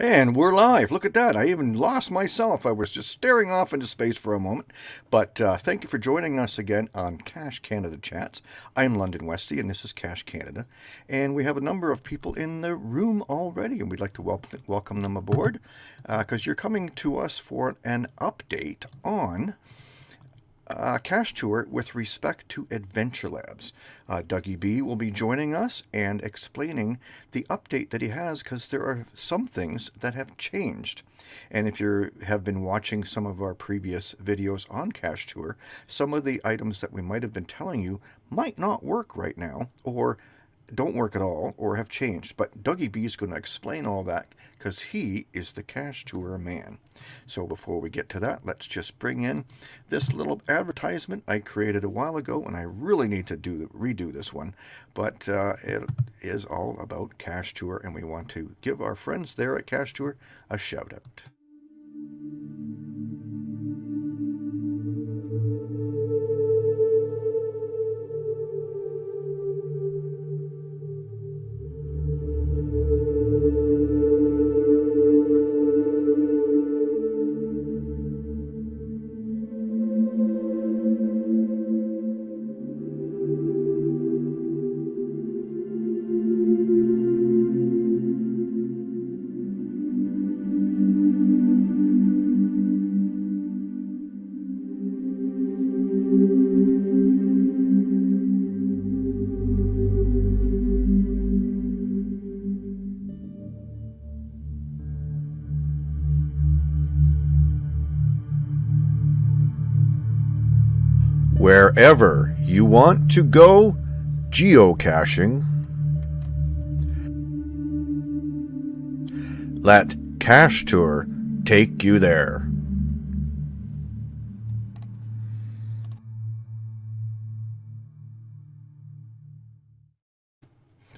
And we're live. Look at that. I even lost myself. I was just staring off into space for a moment. But uh, thank you for joining us again on Cache Canada Chats. I'm London Westy, and this is Cache Canada. And we have a number of people in the room already, and we'd like to wel- welcome them aboard because uh, you're coming to us for an update on uh, cache tour with respect to Adventure Labs. Uh, Dougie B will be joining us and explaining the update that he has because there are some things that have changed. And if you have been watching some of our previous videos on Cache Tour, some of the items that we might have been telling you might not work right now or don't work at all or have changed. But Dougie B is going to explain all that because he is the cache tour man. So before we get to that, let's just bring in this little advertisement I created a while ago, and I really need to do redo this one. But uh, it is all about cache tour, and we want to give our friends there at cache tour a shout out. Wherever you want to go geocaching. Let Cache Tour take you there.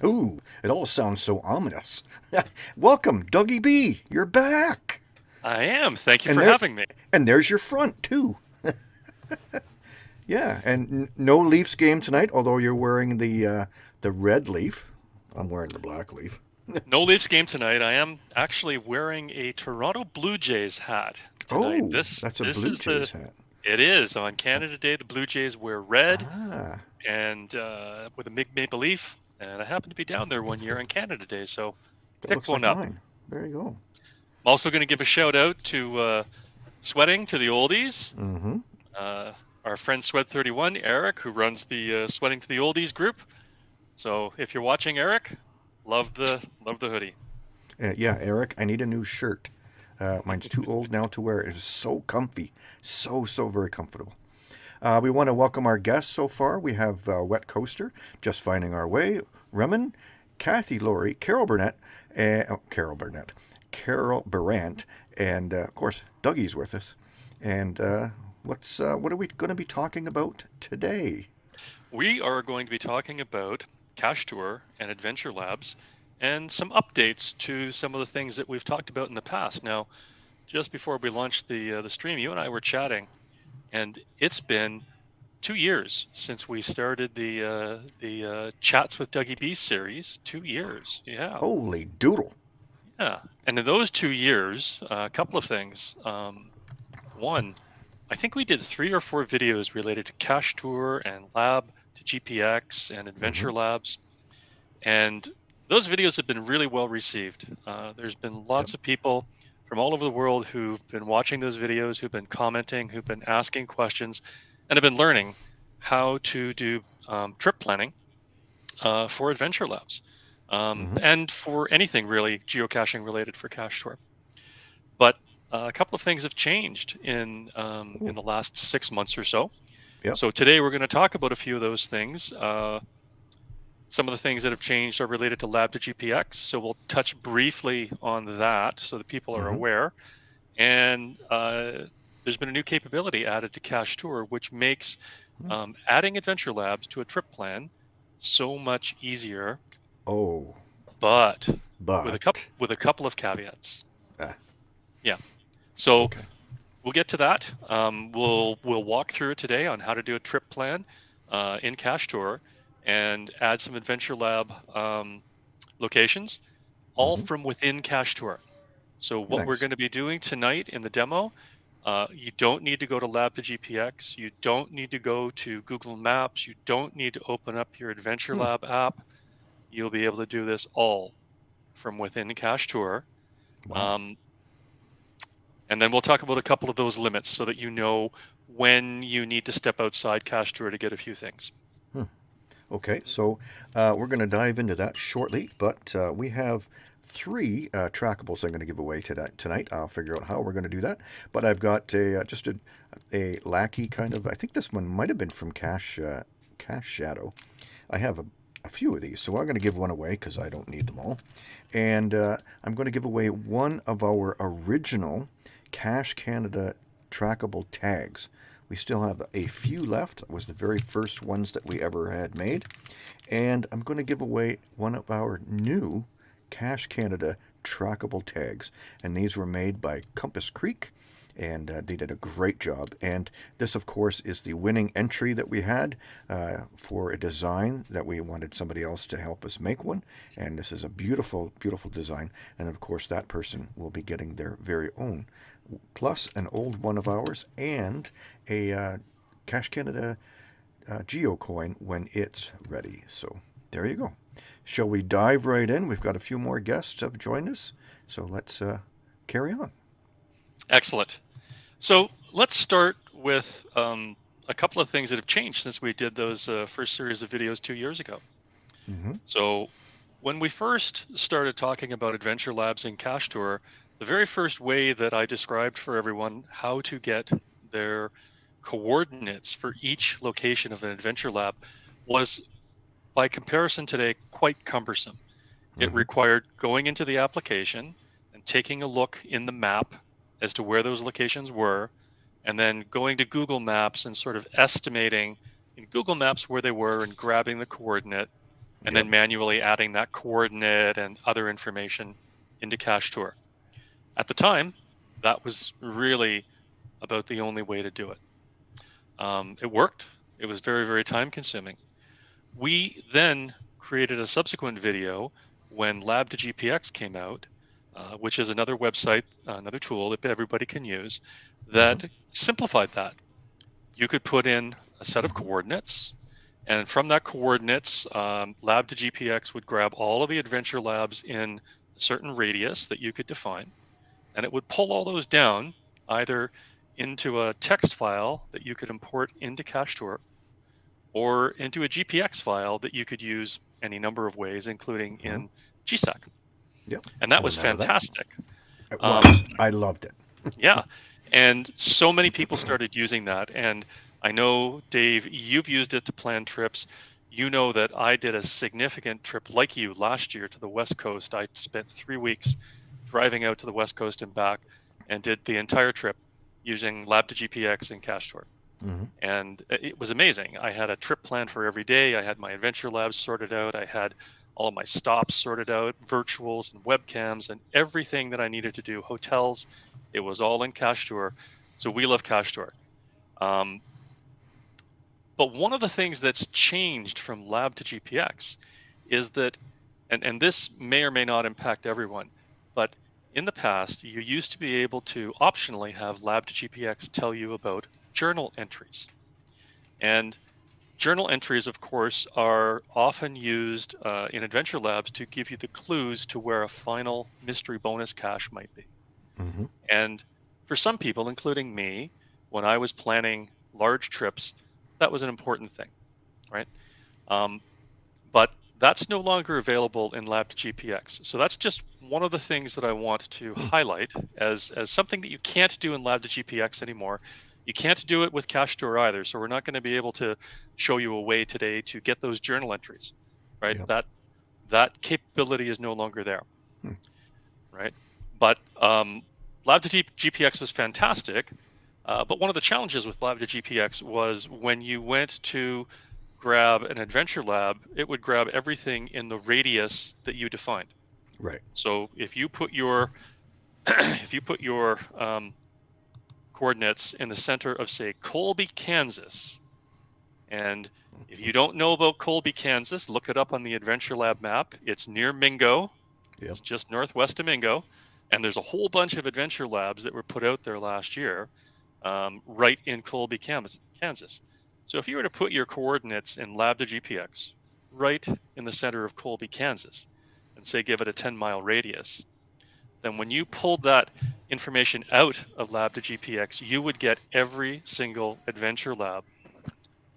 Ooh, it all sounds so ominous. Welcome, Dougie B. You're back. I am. Thank you and for there, having me. And there's your front, too. Yeah, and no Leafs game tonight. Although you're wearing the uh, the red leaf, I'm wearing the black leaf. no Leafs game tonight. I am actually wearing a Toronto Blue Jays hat. Tonight. Oh, this, that's a this Blue Jays the, hat. It is on Canada Day. The Blue Jays wear red ah. and uh, with a big maple leaf. And I happened to be down there one year on Canada Day, so pick one like up. Mine. There you go. I'm also going to give a shout out to uh, Sweating to the Oldies. Mm-hmm. Uh, our friend Sweat31, Eric, who runs the uh, Sweating to the Oldies group. So if you're watching, Eric, love the love the hoodie. Uh, yeah, Eric, I need a new shirt. Uh, mine's too old now to wear. It's so comfy, so so very comfortable. Uh, we want to welcome our guests so far. We have uh, Wet Coaster, Just Finding Our Way, Remen, Kathy Laurie, Carol Burnett, uh, oh, Carol Burnett, Carol Barant, and uh, of course Dougie's with us. And uh, What's uh, what are we going to be talking about today? We are going to be talking about Cache Tour and Adventure Labs and some updates to some of the things that we've talked about in the past. Now, just before we launched the uh, the stream, you and I were chatting, and it's been two years since we started the uh, the uh, chats with Dougie B series. Two years, yeah. Holy doodle! Yeah, and in those two years, uh, a couple of things. Um, one, I think we did three or four videos related to Cache Tour and Lab to GPX and Adventure mm-hmm. Labs. And those videos have been really well received. Uh, there's been lots yep. of people from all over the world who've been watching those videos, who've been commenting, who've been asking questions, and have been learning how to do um, trip planning uh, for Adventure Labs um, mm-hmm. and for anything really geocaching related for Cache Tour. But uh, a couple of things have changed in um, in the last six months or so. Yep. So today we're going to talk about a few of those things. Uh, some of the things that have changed are related to Lab to GPX, so we'll touch briefly on that so that people are mm-hmm. aware. And uh, there's been a new capability added to Cache Tour, which makes mm-hmm. um, adding Adventure Labs to a trip plan so much easier. Oh, but, but. with a couple with a couple of caveats. Ah. Yeah. So okay. we'll get to that. Um, we'll we'll walk through it today on how to do a trip plan uh, in Cache Tour and add some Adventure Lab um, locations, all mm-hmm. from within Cache Tour. So what we're going to be doing tonight in the demo, uh, you don't need to go to Lab to GPX. You don't need to go to Google Maps. You don't need to open up your Adventure Hmm. Lab app. You'll be able to do this all from within Cache Tour. Wow. Um, and then we'll talk about a couple of those limits so that you know when you need to step outside Cache Tour to get a few things. Okay, so uh, we're going to dive into that shortly, but uh, we have three uh, trackables I'm going to give away today, tonight. I'll figure out how we're going to do that. But I've got a uh, just a, a lackey kind of. I think this one might have been from Cash uh, Cache Shadow. I have a, a few of these, so I'm going to give one away because I don't need them all. And uh, I'm going to give away one of our original Cache Canada trackable tags. We still have a few left. It was the very first ones that we ever had made. And I'm going to give away one of our new Cache Canada trackable tags. And these were made by Compass Creek. And uh, they did a great job. And this, of course, is the winning entry that we had uh, for a design that we wanted somebody else to help us make one. And this is a beautiful, beautiful design. And of course, that person will be getting their very own plus an old one of ours and a uh, Cache Canada uh, GeoCoin when it's ready. So there you go. Shall we dive right in? We've got a few more guests have joined us, so let's uh, carry on. Excellent. So let's start with um, a couple of things that have changed since we did those uh, first series of videos two years ago. Mm-hmm. So when we first started talking about Adventure Labs in Cache Tour, the very first way that I described for everyone how to get their coordinates for each location of an Adventure Lab was, by comparison today, quite cumbersome. It Mhm. required going into the application and taking a look in the map as to where those locations were, and then going to Google Maps and sort of estimating in Google Maps where they were and grabbing the coordinate and Yep. then manually adding that coordinate and other information into Cache Tour. At the time, that was really about the only way to do it. Um, it worked. It was very, very time consuming. We then created a subsequent video when Lab to GPX came out, uh, which is another website, uh, another tool that everybody can use that simplified that. You could put in a set of coordinates, and from that coordinates, um, Lab to GPX would grab all of the adventure labs in a certain radius that you could define, and it would pull all those down either into a text file that you could import into Cache Tour or into a GPX file that you could use any number of ways, including in GSAK. Yep. And that was Remember that. fantastic. It Um, was. I loved it. Yeah. And so many people started using that. And I know, Dave, you've used it to plan trips. You know that I did a significant trip like you last year to the West Coast. I spent three weeks driving out to the West Coast and back and did the entire trip using Lab to GPX and Cache Tour. hmm And it was amazing. I had a trip plan for every day. I had my adventure labs sorted out. I had all of my stops sorted out, virtuals and webcams and everything that I needed to do, hotels. It was all in Cache Tour. So we love Cache Tour. Um, but one of the things that's changed from Lab to GPX is that, and, and this may or may not impact everyone, but in the past, you used to be able to optionally have Lab to GPX tell you about journal entries. And journal entries, of course, are often used uh, in Adventure Labs to give you the clues to where a final mystery bonus cache might be. hmm And for some people, including me, when I was planning large trips, that was an important thing, right? Um, but that's no longer available in Lab to GPX. So that's just one of the things that I want to highlight as, as something that you can't do in Lab to GPX anymore. You can't do it with Cache Tour either. So we're not going to be able to show you a way today to get those journal entries, right? Yep. That that capability is no longer there, Hmm. right? But um, Lab to GPX was fantastic. Uh, but one of the challenges with Lab to GPX was when you went to grab an adventure lab, it would grab everything in the radius that you defined. Right. So if you put your if you put your um, coordinates in the center of say Colby, Kansas, and if you don't know about Colby, Kansas, look it up on the Adventure Lab map. It's near Mingo. Yep. It's just northwest of Mingo. And there's a whole bunch of adventure labs that were put out there last year, um, right in Colby, Kansas. So if you were to put your coordinates in lab to GPX, right in the center of Colby, Kansas, and say give it a 10 mile radius, then when you pulled that information out of lab to GPX, you would get every single adventure lab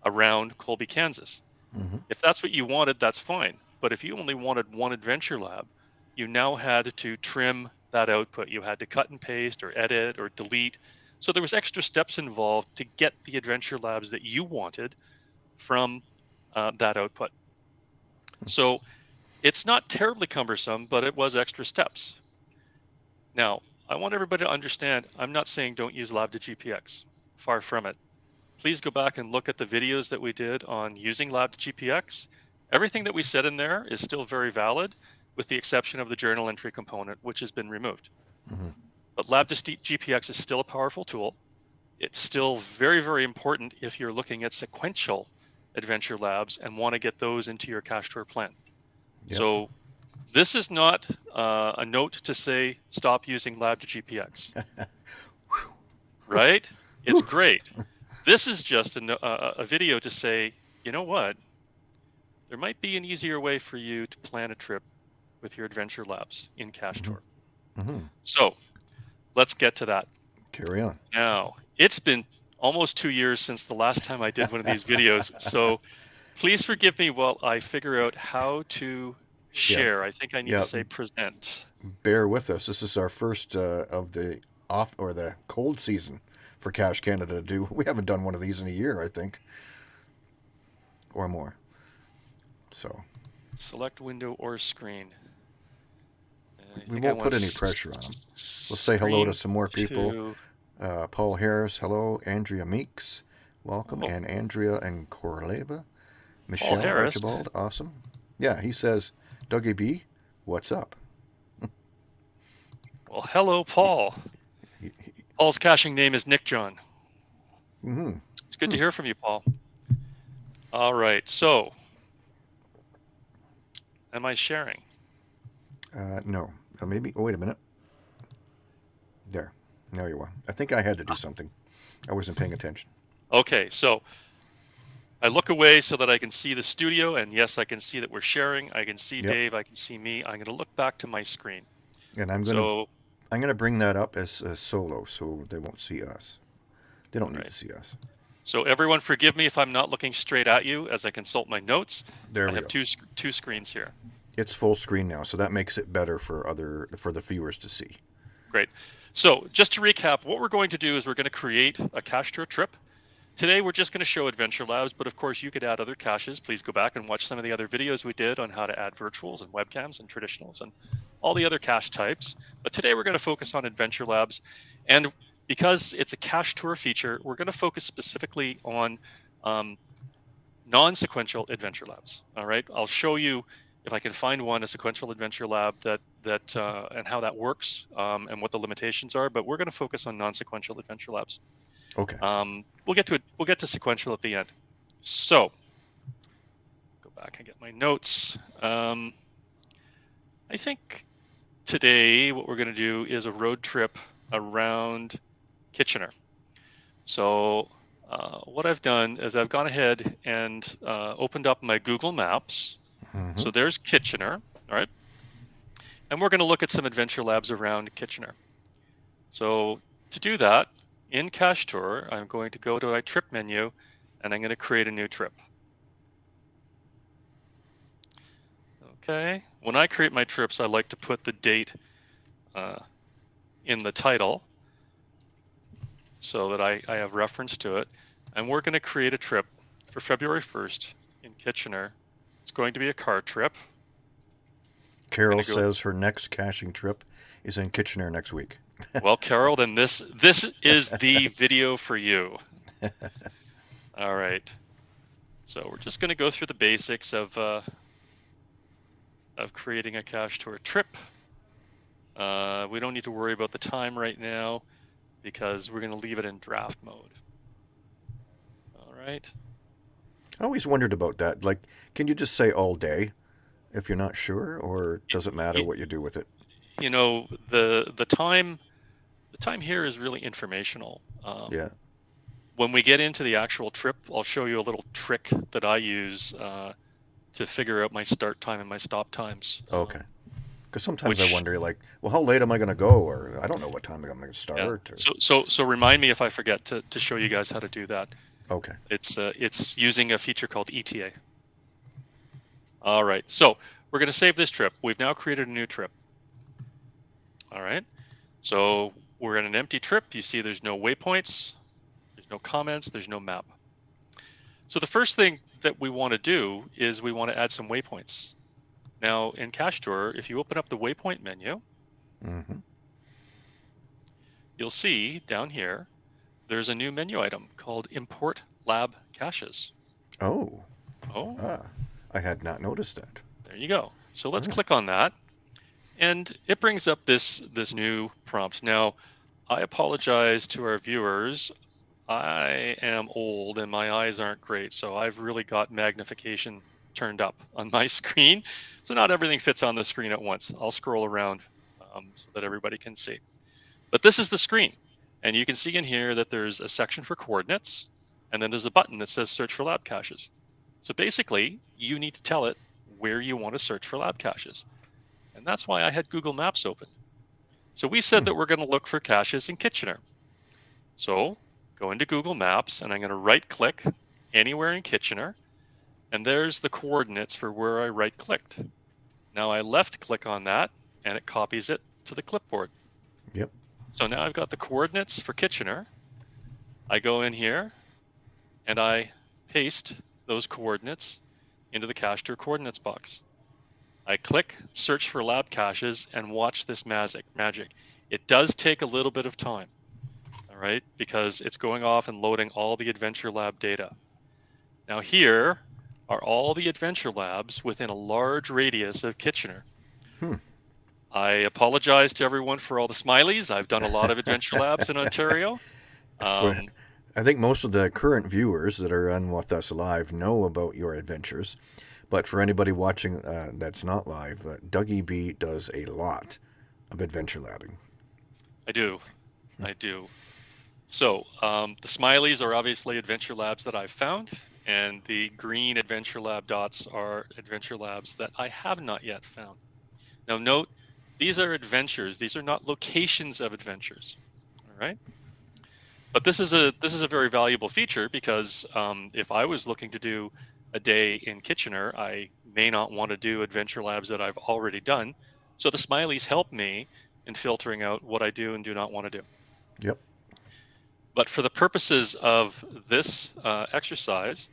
around Colby, Kansas. Mm-hmm. If that's what you wanted, that's fine. But if you only wanted one adventure lab, you now had to trim that output. You had to cut and paste or edit or delete. So there was extra steps involved to get the adventure labs that you wanted from uh, that output. So it's not terribly cumbersome, but it was extra steps. Now, I want everybody to understand, I'm not saying don't use Lab to GPX. Far from it. Please go back and look at the videos that we did on using Lab to GPX. Everything that we said in there is still very valid, with the exception of the journal entry component, which has been removed. Mm-hmm. But Lab to GPX is still a powerful tool. It's still very, very important if you're looking at sequential adventure labs and want to get those into your cache tour plan. Yep. So this is not uh, a note to say stop using lab to GPX. right? It's great. This is just a, a, a, video to say, you know what? There might be an easier way for you to plan a trip with your adventure labs in Cache mm-hmm. Tour. Mm-hmm. So let's get to that. Carry on. Now, it's been almost two years since the last time I did one of these videos. So please forgive me while I figure out how to share. Yeah. I think I need yeah. to say present. Bear with us. This is our first uh, of the off or the cold season for Cache Canada to do. We haven't done one of these in a year, I think, or more. So, select window or screen. We won't put any pressure on them. We'll say hello to some more people. Uh, Paul Harris, hello. Andrea Meeks, welcome. Oh. And Andrea and Corleva. Michelle Archibald, awesome. Yeah, he says Dougie B, what's up? well, hello, Paul. Paul's caching name is Nick John. Mm-hmm. It's good to hear from you, Paul. All right, so am I sharing? Uh, no. Maybe. Oh, wait a minute. There. There you are. I think I had to do something. I wasn't paying attention. Okay, so I look away so that I can see the studio, and yes, I can see that we're sharing. I can see yep. Dave. I can see me. I'm going to look back to my screen. And I'm going so, to I'm going to bring that up as a solo, so they won't see us. They don't need right. to see us. So everyone, forgive me if I'm not looking straight at you as I consult my notes. There I have go. two two screens here. It's full screen now, so that makes it better for other for the viewers to see. Great. So just to recap, what we're going to do is we're going to create a cache tour trip Today, we're just going to show Adventure Labs, but of course, you could add other caches. Please go back and watch some of the other videos we did on how to add virtuals and webcams and traditionals and all the other cache types. But today, we're going to focus on Adventure Labs. And because it's a cache tour feature, we're going to focus specifically on um, non-sequential adventure labs. All right, I'll show you if I can find one a sequential adventure lab that that uh, and how that works um, and what the limitations are. But we're going to focus on non-sequential adventure labs. Okay. Um, we'll get to it. We'll get to sequential at the end. So, go back and get my notes. Um, I think today what we're going to do is a road trip around Kitchener. So, uh, what I've done is I've gone ahead and uh, opened up my Google Maps. Mm-hmm. So there's Kitchener, all right? And we're going to look at some adventure labs around Kitchener. So to do that, in Cache Tour, I'm going to go to my trip menu and I'm going to create a new trip. Okay, when I create my trips, I like to put the date uh, in the title so that I, I have reference to it. And we're going to create a trip for February 1st in Kitchener. It's going to be a car trip. Carol go says her next caching trip is in Kitchener next week well, Carol, then this this is the video for you. All right. So we're just going to go through the basics of uh, of creating a cache tour trip. Uh, we don't need to worry about the time right now because we're going to leave it in draft mode. All right. I always wondered about that. Like, can you just say all day if you're not sure, or does it matter what you do with it? you know, the the time the time here is really informational. Um, Yeah. When we get into the actual trip, I'll show you a little trick that I use uh, to figure out my start time and my stop times. Um, Okay. Because sometimes I wonder, like, well, how late am I going to go? Or I don't know what time I'm going to start. yeah. Or, So so so remind me if I forget to, to show you guys how to do that. Okay. It's uh, it's using a feature called ETA. All right, so we're going to save this trip. We've now created a new trip. All right, so we're in an empty trip. You see, there's no waypoints, there's no comments, there's no map. So the first thing that we want to do is we want to add some waypoints. Now in Cache Tour, if you open up the waypoint menu, hmm you'll see down here, there's a new menu item called Import Lab Caches. Oh, Oh, ah, I had not noticed that. There you go. So let's Alright. click on that. And it brings up this this new prompt. Now, I apologize to our viewers. I am old and my eyes aren't great, so I've really got magnification turned up on my screen. So not everything fits on the screen at once. I'll scroll around um, so that everybody can see. But this is the screen. And you can see in here that there's a section for coordinates, and then there's a button that says search for lab caches. So basically, you need to tell it where you want to search for lab caches. And that's why I had Google Maps open. So we said Hmm. that we're going to look for caches in Kitchener. So go into Google Maps and I'm going to right click anywhere in Kitchener. And there's the coordinates for where I right clicked. Now I left click on that and it copies it to the clipboard. Yep. So now I've got the coordinates for Kitchener. I go in here and I paste those coordinates into the cache tour coordinates box. I click search for lab caches and watch this magic. Magic. It does take a little bit of time, all right, because it's going off and loading all the Adventure Lab data. Now here are all the Adventure Labs within a large radius of Kitchener. Hmm. I apologize to everyone for all the smileys. I've done a lot of Adventure Labs in Ontario. Um, I think most of the current viewers that are on With Us Live know about your adventures. But for anybody watching uh, that's not live, uh, Dougie B does a lot of adventure labbing. I do. I do. So um, the smileys are obviously Adventure Labs that I've found, and the green Adventure Lab dots are Adventure Labs that I have not yet found. Now note, these are adventures. These are not locations of adventures. All right. But this is a this is a very valuable feature because um, if I was looking to do a day in Kitchener, I may not want to do Adventure Labs that I've already done. So the smileys help me in filtering out what I do and do not want to do. Yep. But for the purposes of this uh, exercise,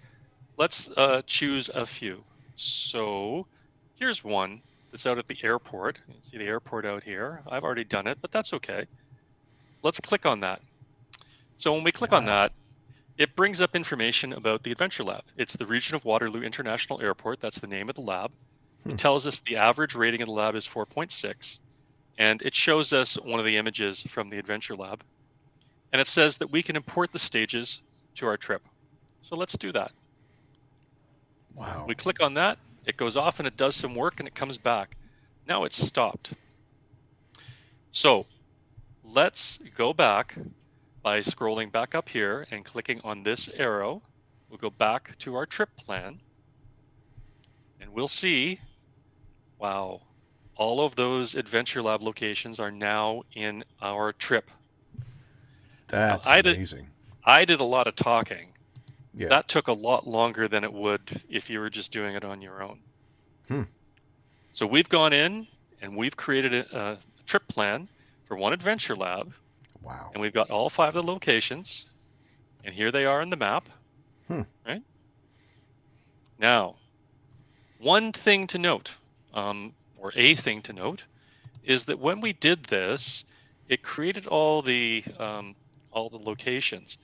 let's uh, choose a few. So here's one that's out at the airport. You can see the airport out here. I've already done it, but that's okay. Let's click on that. So when we click on that, it brings up information about the Adventure Lab. It's the region of Waterloo International Airport. That's the name of the lab. Hmm. It tells us the average rating of the lab is 4.6. And it shows us one of the images from the Adventure Lab. And it says that we can import the stages to our trip. So let's do that. Wow. We click on that, it goes off and it does some work and it comes back. Now it's stopped. So let's go back by scrolling back up here and clicking on this arrow. We'll go back to our trip plan and we'll see, wow, all of those Adventure Lab locations are now in our trip. That's I did- amazing. I did a lot of talking. Yeah. That took a lot longer than it would if you were just doing it on your own. Hmm. So we've gone in and we've created a, a trip plan for one adventure lab, wow. and we've got all five of the locations, and here they are in the map. Hmm. Right now, one thing to note, um, or a thing to note, is that when we did this, it created all the um, all the locations,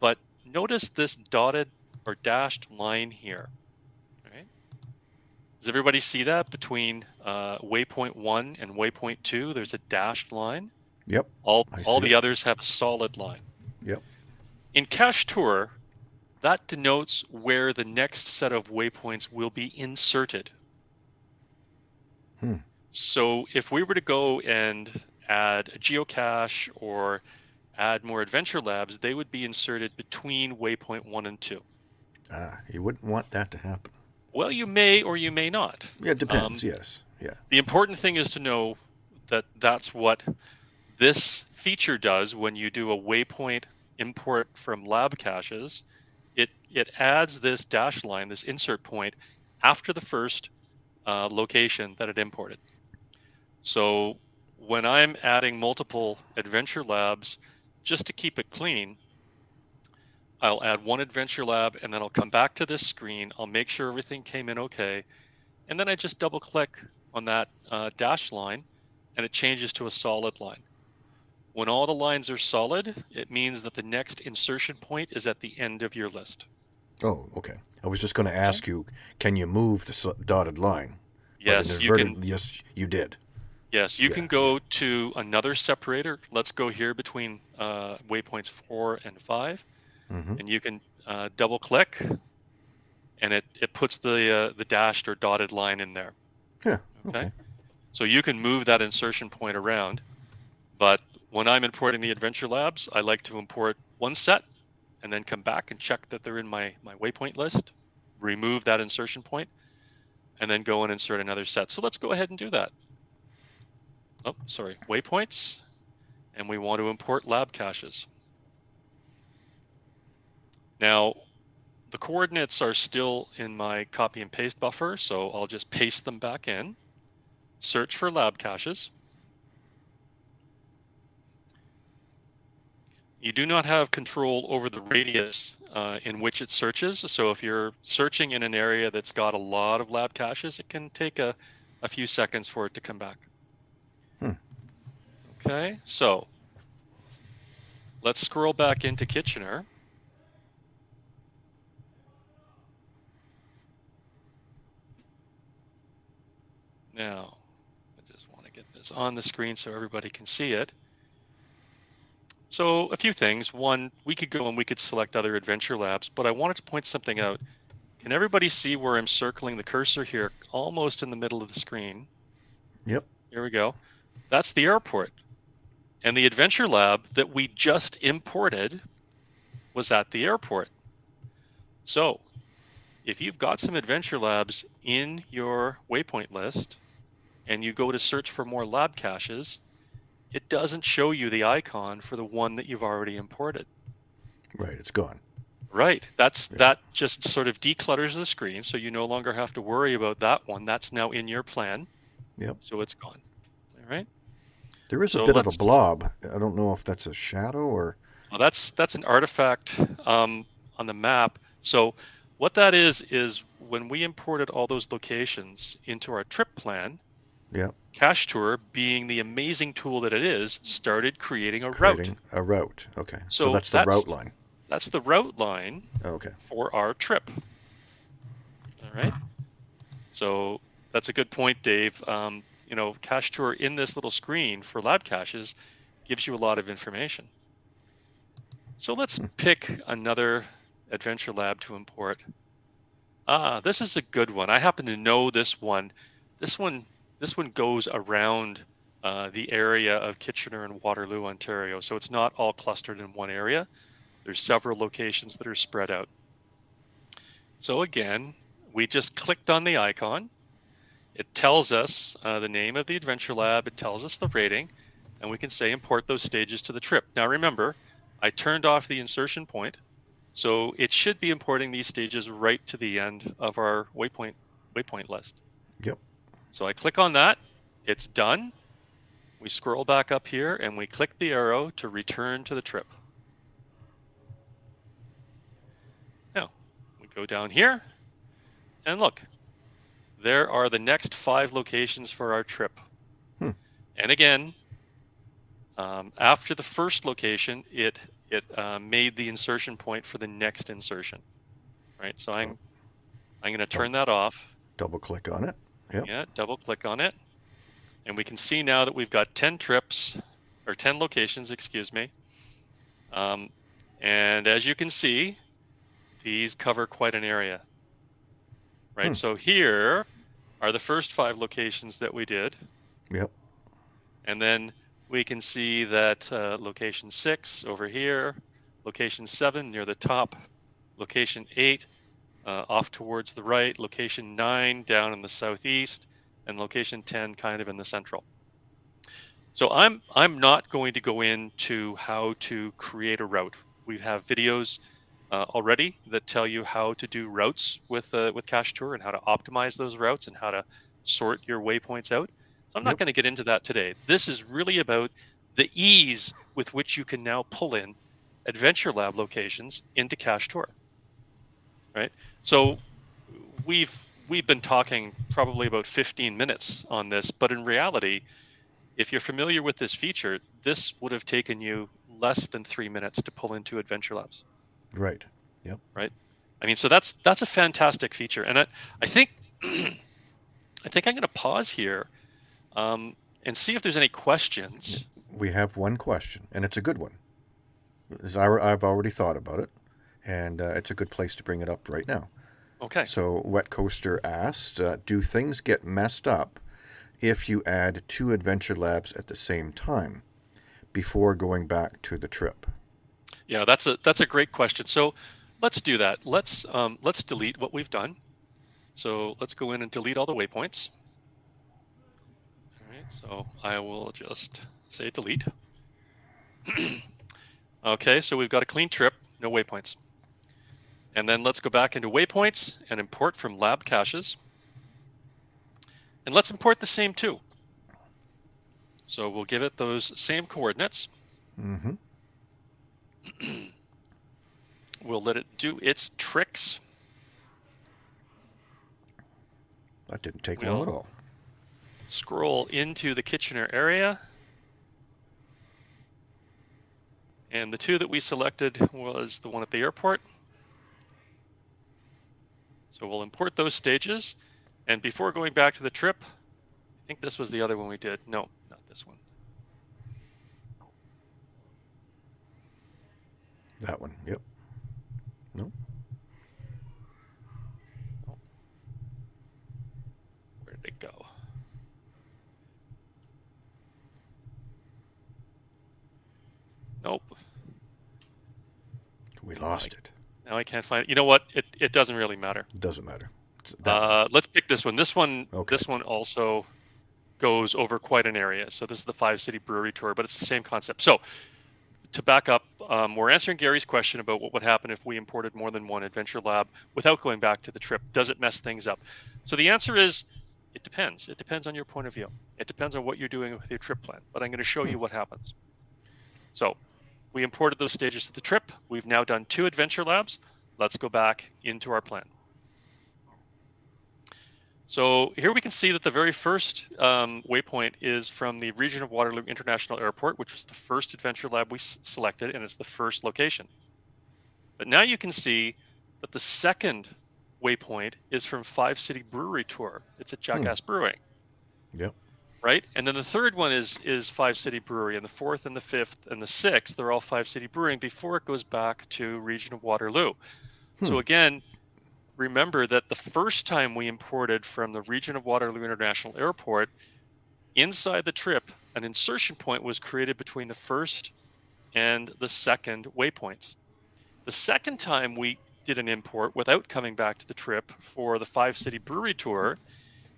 but notice this dotted or dashed line here. Right? Does everybody see that between uh, waypoint one and waypoint two? There's a dashed line. Yep. All I all the it. others have a solid line. Yep. In Cache Tour, that denotes where the next set of waypoints will be inserted. Hmm. So if we were to go and add a geocache or add more adventure labs, they would be inserted between waypoint one and two. Ah, you wouldn't want that to happen. Well, you may or you may not. Yeah, it depends. Um, yes. Yeah. The important thing is to know that that's what this feature does when you do a waypoint import from lab caches. It it adds this dash line, this insert point, after the first uh, location that it imported. So when I'm adding multiple adventure labs, just to keep it clean, I'll add one adventure lab and then I'll come back to this screen. I'll make sure everything came in okay. And then I just double click on that uh, dash line and it changes to a solid line. When all the lines are solid, it means that the next insertion point is at the end of your list. Oh, okay. I was just going to ask you, can you move the dotted line? Yes, you can. Yes, you did. Yes, you yeah. can go to another separator. Let's go here between uh, waypoints four and 5 mm-hmm. and you can uh, double click, and it it puts the uh, the dashed or dotted line in there. Yeah. Okay. okay. So you can move that insertion point around, but when I'm importing the Adventure Labs, I like to import one set, and then come back and check that they're in my my waypoint list, remove that insertion point, and then go and insert another set. So let's go ahead and do that oh, sorry, waypoints, and we want to import lab caches. Now, the coordinates are still in my copy and paste buffer, so I'll just paste them back in. Search for lab caches. You do not have control over the radius uh, in which it searches. So if you're searching in an area that's got a lot of lab caches, it can take a, a few seconds for it to come back. Okay, so let's scroll back into Kitchener. Now, I just want to get this on the screen so everybody can see it. So a few things. One, we could go and we could select other adventure labs, but I wanted to point something out. Can everybody see where I'm circling the cursor here, almost in the middle of the screen? Yep. Here we go. That's the airport. And the Adventure Lab that we just imported was at the airport. So if you've got some Adventure Labs in your waypoint list and you go to search for more lab caches, it doesn't show you the icon for the one that you've already imported. Right, it's gone. Right. That's yeah. that just sort of declutters the screen so you no longer have to worry about that one. That's now in your plan. Yep. So it's gone. All right. There is a bit of a blob. I don't know if that's a shadow or. Well, that's that's an artifact um, on the map. So what that is is when we imported all those locations into our trip plan. Yeah. Cache Tour, being the amazing tool that it is, started creating a creating route. A route. Okay. So, so that's the that's, route line. That's the route line. Okay. For our trip. All right. So that's a good point, Dave. Um, you know, cache tour in this little screen for lab caches gives you a lot of information. So let's hmm. pick another adventure lab to import. Ah, this is a good one. I happen to know this one. This one, this one goes around uh, the area of Kitchener and Waterloo, Ontario. So it's not all clustered in one area. There's several locations that are spread out. So again, we just clicked on the icon it tells us uh, the name of the Adventure Lab, it tells us the rating, and we can say import those stages to the trip. Now remember, I turned off the insertion point, so it should be importing these stages right to the end of our waypoint waypoint list. Yep. So I click on that, it's done. We scroll back up here and we click the arrow to return to the trip. Now, we go down here and look, there are the next five locations for our trip. Hmm. And again, um, after the first location, it it uh, made the insertion point for the next insertion. Right. So I'm. I'm going to turn that off. Double click on it. Yep. Yeah. Double click on it, and we can see now that we've got 10 trips or 10 locations. Excuse me. Um, and as you can see, these cover quite an area right? Hmm. So here are the first five locations that we did. Yep. And then we can see that uh, location six over here, location seven near the top, location eight uh, off towards the right, location nine down in the southeast, and location 10 kind of in the central. So I'm I'm not going to go into how to create a route. We have videos uh, already that tell you how to do routes with uh, with Cache Tour and how to optimize those routes and how to sort your waypoints out. So I'm not Yep. going to get into that today. This is really about the ease with which you can now pull in Adventure Lab locations into Cache Tour. Right. So we've we've been talking probably about 15 minutes on this, but in reality, if you're familiar with this feature, this would have taken you less than three minutes to pull into Adventure Labs. Right. Yep. Right. I mean, so that's that's a fantastic feature, and I, I think I think I'm going to pause here um, and see if there's any questions. We have one question, and it's a good one. As I, I've already thought about it, and uh, it's a good place to bring it up right now. Okay. So, Wet Coaster asked, uh, "Do things get messed up if you add two adventure labs at the same time before going back to the trip?" Yeah, that's a that's a great question. So let's do that. Let's um, let's delete what we've done. So let's go in and delete all the waypoints. All right. So I will just say delete. okay. So we've got a clean trip, no waypoints. And then let's go back into waypoints and import from lab caches. And let's import the same two. So we'll give it those same coordinates. Mm-hmm. We'll let it do its tricks. That didn't take Well- long at all. Scroll into the Kitchener area. And the two that we selected was the one at the airport. So we'll import those stages. And before going back to the trip, I think this was the other one we did. No, not this one. That one. Yep. No. Where did it go? Nope. We lost it. Now I can't find it. You know what? It, it doesn't really matter. It doesn't matter. Uh, let's pick this one. This one, Okay. this one also goes over quite an area. So this is the five city brewery tour, but it's the same concept. So to back up, um, we're answering Gary's question about what would happen if we imported more than one adventure lab without going back to the trip. Does it mess things up? So the answer is, it depends. It depends on your point of view. It depends on what you're doing with your trip plan. But I'm going to show you what happens. So we imported those stages to the trip. We've now done two adventure labs. Let's go back into our plan. So here we can see that the very first um, waypoint is from the region of Waterloo International Airport, which was the first adventure lab we selected, and it's the first location. But now you can see that the second waypoint is from Five City Brewery Tour. It's at Jackass Brewing. Yep. Right, and then the third one is is Five City Brewery, and the fourth and the fifth and the sixth they're all Five City Brewing before it goes back to region of Waterloo. So Hmm. again, remember that the first time we imported from the region of Waterloo International Airport, inside the trip, an insertion point was created between the first and the second waypoints. The second time we did an import without coming back to the trip for the five city brewery tour,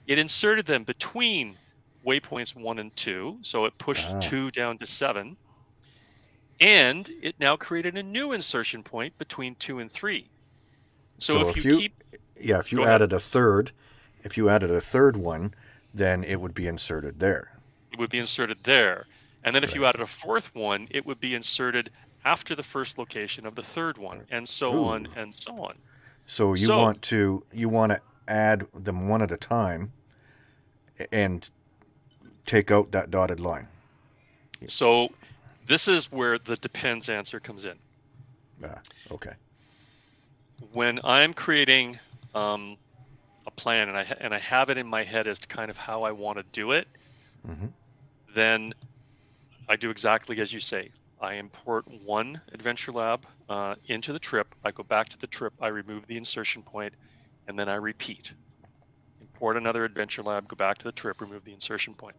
it inserted them between waypoints one and two. So it pushed Ah. two down to seven. And it now created a new insertion point between two and three. So, So if, if you, keep Yeah, if you Go ahead. added a third, if you added a third one, then it would be inserted there. it would be inserted there. And then if you added a fourth one, it would be inserted after the first location of the third one, and so on and so on. So you So- want to you want to add them one at a time and take out that dotted line. So this is where the depends answer comes in. Ah, okay. When I'm creating um, a plan and I and I have it in my head as to kind of how I want to do it, hmm then I do exactly as you say. I import one adventure lab uh, into the trip. I go back to the trip. I remove the insertion point, and then I repeat. Import another adventure lab. Go back to the trip. Remove the insertion point.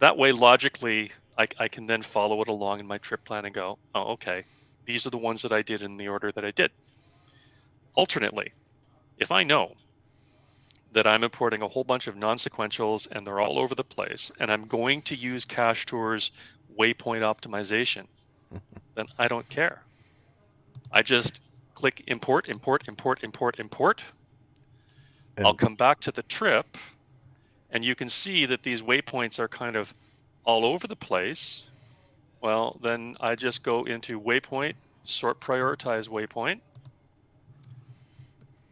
that way, logically, I, I can then follow it along in my trip plan and go, oh, okay, these are the ones that I did in the order that I did. Alternately, if I know that I'm importing a whole bunch of non-sequentials and they're all over the place, and I'm going to use Cache Tour's waypoint optimization, then I don't care. I just click import, import, import, import, import. And- I'll come back to the trip and you can see that these waypoints are kind of all over the place. Well, then I just go into waypoint, sort prioritize waypoint.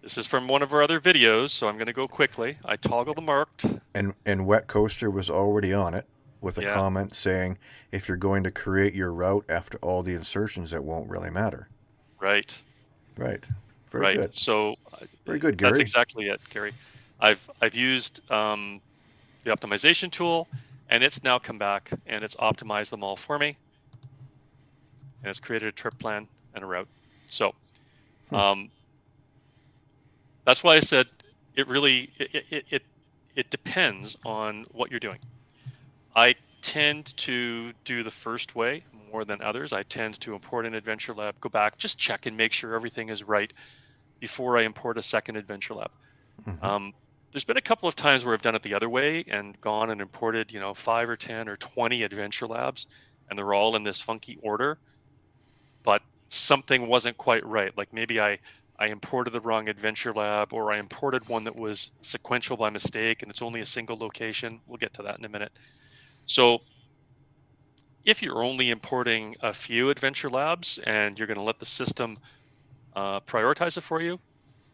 This is from one of our other videos, so I'm going to go quickly. I toggle the marked. And and Wet Coaster was already on it with a Yeah. comment saying if you're going to create your route after all the insertions, it won't really matter. Right. Right. Very right. good. So Very good, Gary. That's exactly it, Gary. I've I've used um, the optimization tool, and it's now come back and it's optimized them all for me, and it's created a trip plan and a route. So, Hmm. um, that's why I said it really it, it it it depends on what you're doing. I tend to do the first way more than others. I tend to import an Adventure Lab, go back, just check and make sure everything is right before I import a second Adventure Lab. Mhm. Um, there's been a couple of times where I've done it the other way and gone and imported, you know, five or 10 or 20 Adventure Labs, and they're all in this funky order, but something wasn't quite right. Like maybe I, I imported the wrong Adventure Lab or I imported one that was sequential by mistake and it's only a single location. We'll get to that in a minute. So if you're only importing a few Adventure Labs and you're going to let the system uh, prioritize it for you,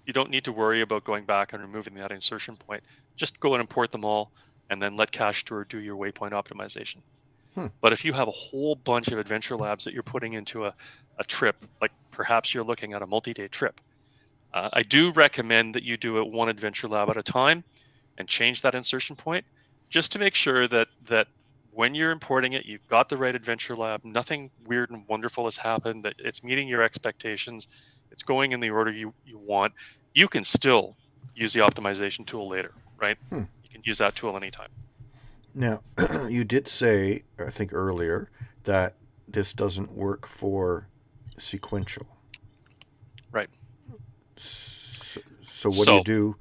you don't need to worry about going back and removing that insertion point. Just go and import them all and then let Cache Tour do your waypoint optimization. Hmm. But if you have a whole bunch of Adventure Labs that you're putting into a, a trip, like perhaps you're looking at a multi-day trip, uh, I do recommend that you do it one Adventure Lab at a time and change that insertion point just to make sure that that when you're importing it, you've got the right Adventure Lab, nothing weird and wonderful has happened, that it's meeting your expectations, it's going in the order you, you want. You can still use the optimization tool later, right? Hmm. You can use that tool anytime. Now, you did say, I think earlier, that this doesn't work for sequential. Right. So, so what do you do?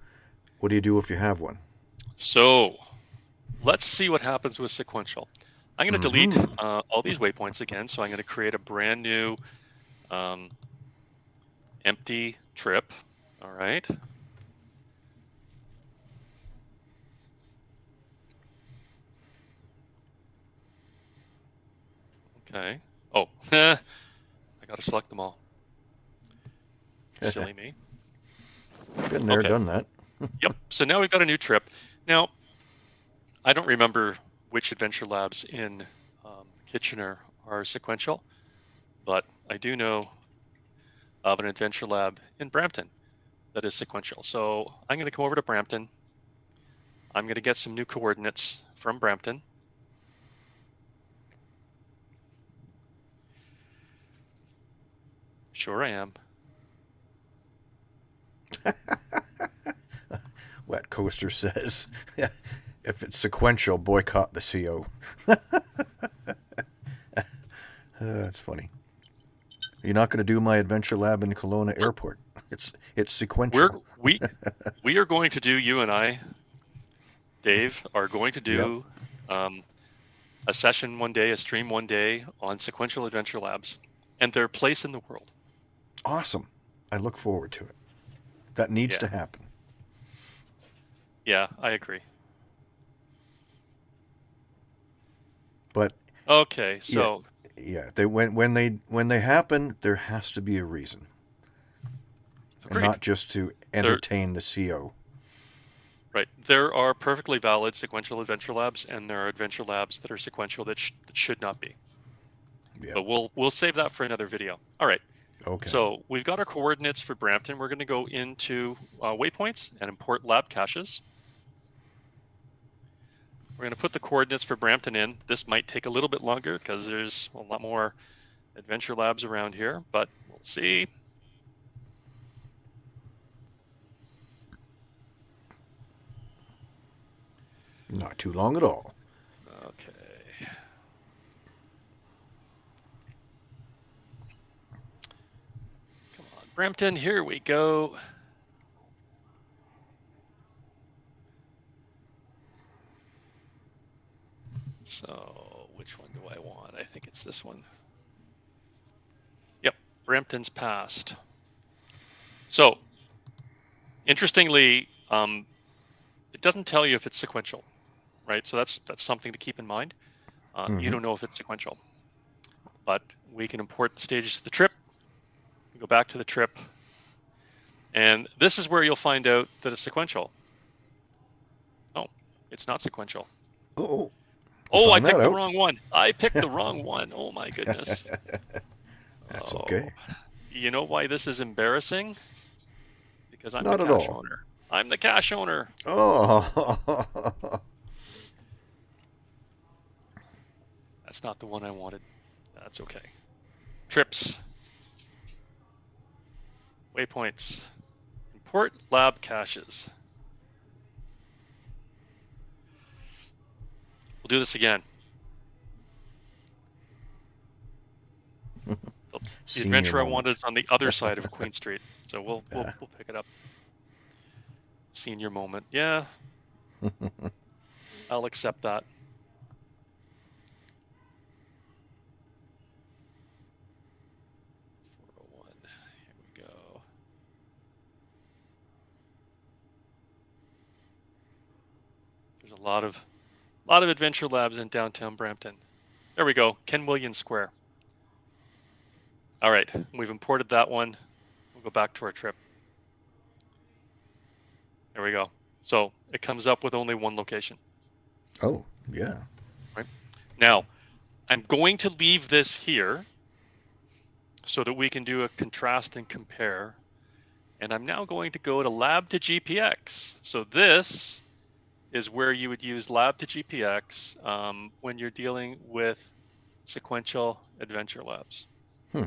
What do you do if you have one? So let's see what happens with sequential. I'm going to delete Mhm. uh, all these waypoints again. So I'm going to create a brand new um, empty trip. All right. Okay. Oh, I got to select them all. Silly me. Been there, Okay. done that. Yep. So now we've got a new trip. Now, I don't remember which adventure labs in um, Kitchener are sequential, but I do know of an adventure lab in Brampton that is sequential. So I'm going to come over to Brampton. I'm going to get some new coordinates from Brampton. Sure, I am. Wet Coaster says, if it's sequential, boycott the CO. uh, that's funny. You're not going to do my adventure lab in Kelowna Airport. It's it's sequential. We're we we are going to do you and I, Dave, are going to do um, a session one day, a stream one day on sequential adventure labs and their place in the world. Awesome. I look forward to it. That needs Yeah. to happen. Yeah, I agree. But Okay, so yeah, they when when they when they happen, there has to be a reason, and not just to entertain the CO. right. There are perfectly valid sequential adventure labs, and there are adventure labs that are sequential that, sh- that should not be. Yeah. But we'll we'll save that for another video. All right. Okay. So we've got our coordinates for Brampton. We're going to go into uh, waypoints and import lab caches. We're going to put the coordinates for Brampton in. This might take a little bit longer because there's a lot more adventure labs around here, but we'll see. not too long at all. Okay. Brampton, here we go. So, which one do I want? I think it's this one. Yep, Brampton's passed. So, interestingly, um, it doesn't tell you if it's sequential, right? So that's that's something to keep in mind. Uh, You Mhm. don't know if it's sequential, but we can import the stages to the trip. Go back to the trip, and this is where you'll find out that it's sequential. Oh, it's not sequential. Oh, Oh, I picked the out. wrong one. I picked the wrong one. Oh my goodness. That's okay. Oh, You know why this is embarrassing? Because I'm Not the at cache all. owner. I'm the cache owner. oh. That's not the one I wanted. That's okay. Trips. Waypoints. Import lab caches. We'll do this again. The, Senior adventure I wanted is on the other side of Queen Street, so we'll we'll, we'll pick it up. Senior moment, yeah. I'll accept that. Four oh one. Here we go. There's a lot of lot of adventure labs in downtown Brampton. There we go. Ken Williams Square. All right, we've imported that one. We'll go back to our trip. There we go. So it comes up with only one location. oh, yeah. Right. Now, I'm going to leave this here so that we can do a contrast and compare. And I'm now going to go to lab to GPX. So this is where you would use lab to GPX um, when you're dealing with sequential adventure labs. Hmm.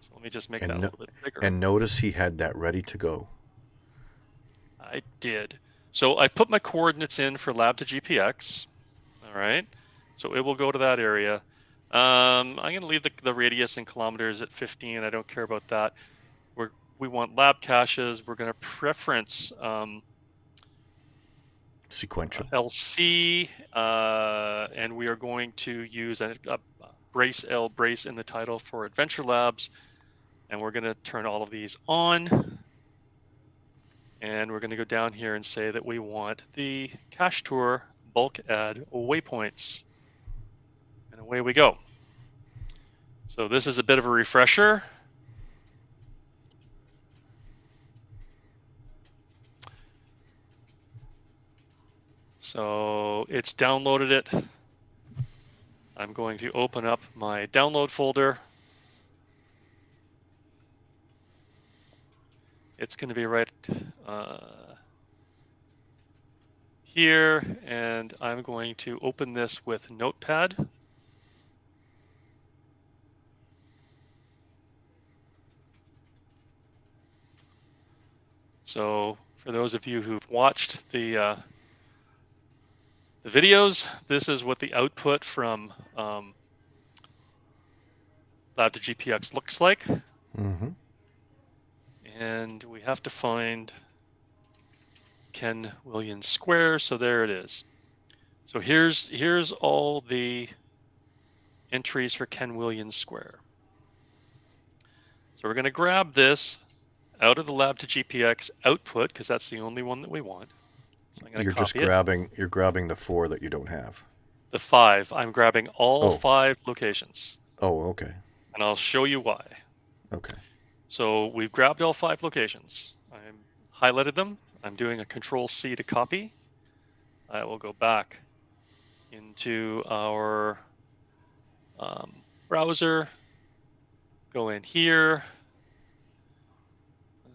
So let me just make And that a little bit bigger. And notice he had that ready to go. I did. So I put my coordinates in for lab to GPX. All right. So it will go to that area. Um, I'm going to leave the, the radius in kilometers at 15. I don't care about that. We're, we want lab caches. We're going to preference um, Sequential. LC, uh, and we are going to use a, a brace L brace in the title for Adventure Labs, and we're going to turn all of these on. And we're going to go down here and say that we want the cache tour bulk add waypoints. And away we go. So this is a bit of a refresher. So it's downloaded it. I'm going to open up my download folder. It's going to be right uh, here, and I'm going to open this with Notepad. So for those of you who've watched the uh, the videos, this is what the output from um, Lab to GPX looks like. Mm-hmm. And we have to find Ken Williams Square. So there it is. So here's here's all the entries for Ken Williams Square. So we're going to grab this out of the lab to GPX output because that's the only one that we want. So I'm going to You're just copy it. grabbing. You're grabbing the four that you don't have. The five. I'm grabbing all Oh. five locations, Oh, okay. and I'll show you why. Okay. So we've grabbed all five locations. I'm highlighted them. I'm doing a control C to copy. I will go back into our um, browser, go in here. Uh,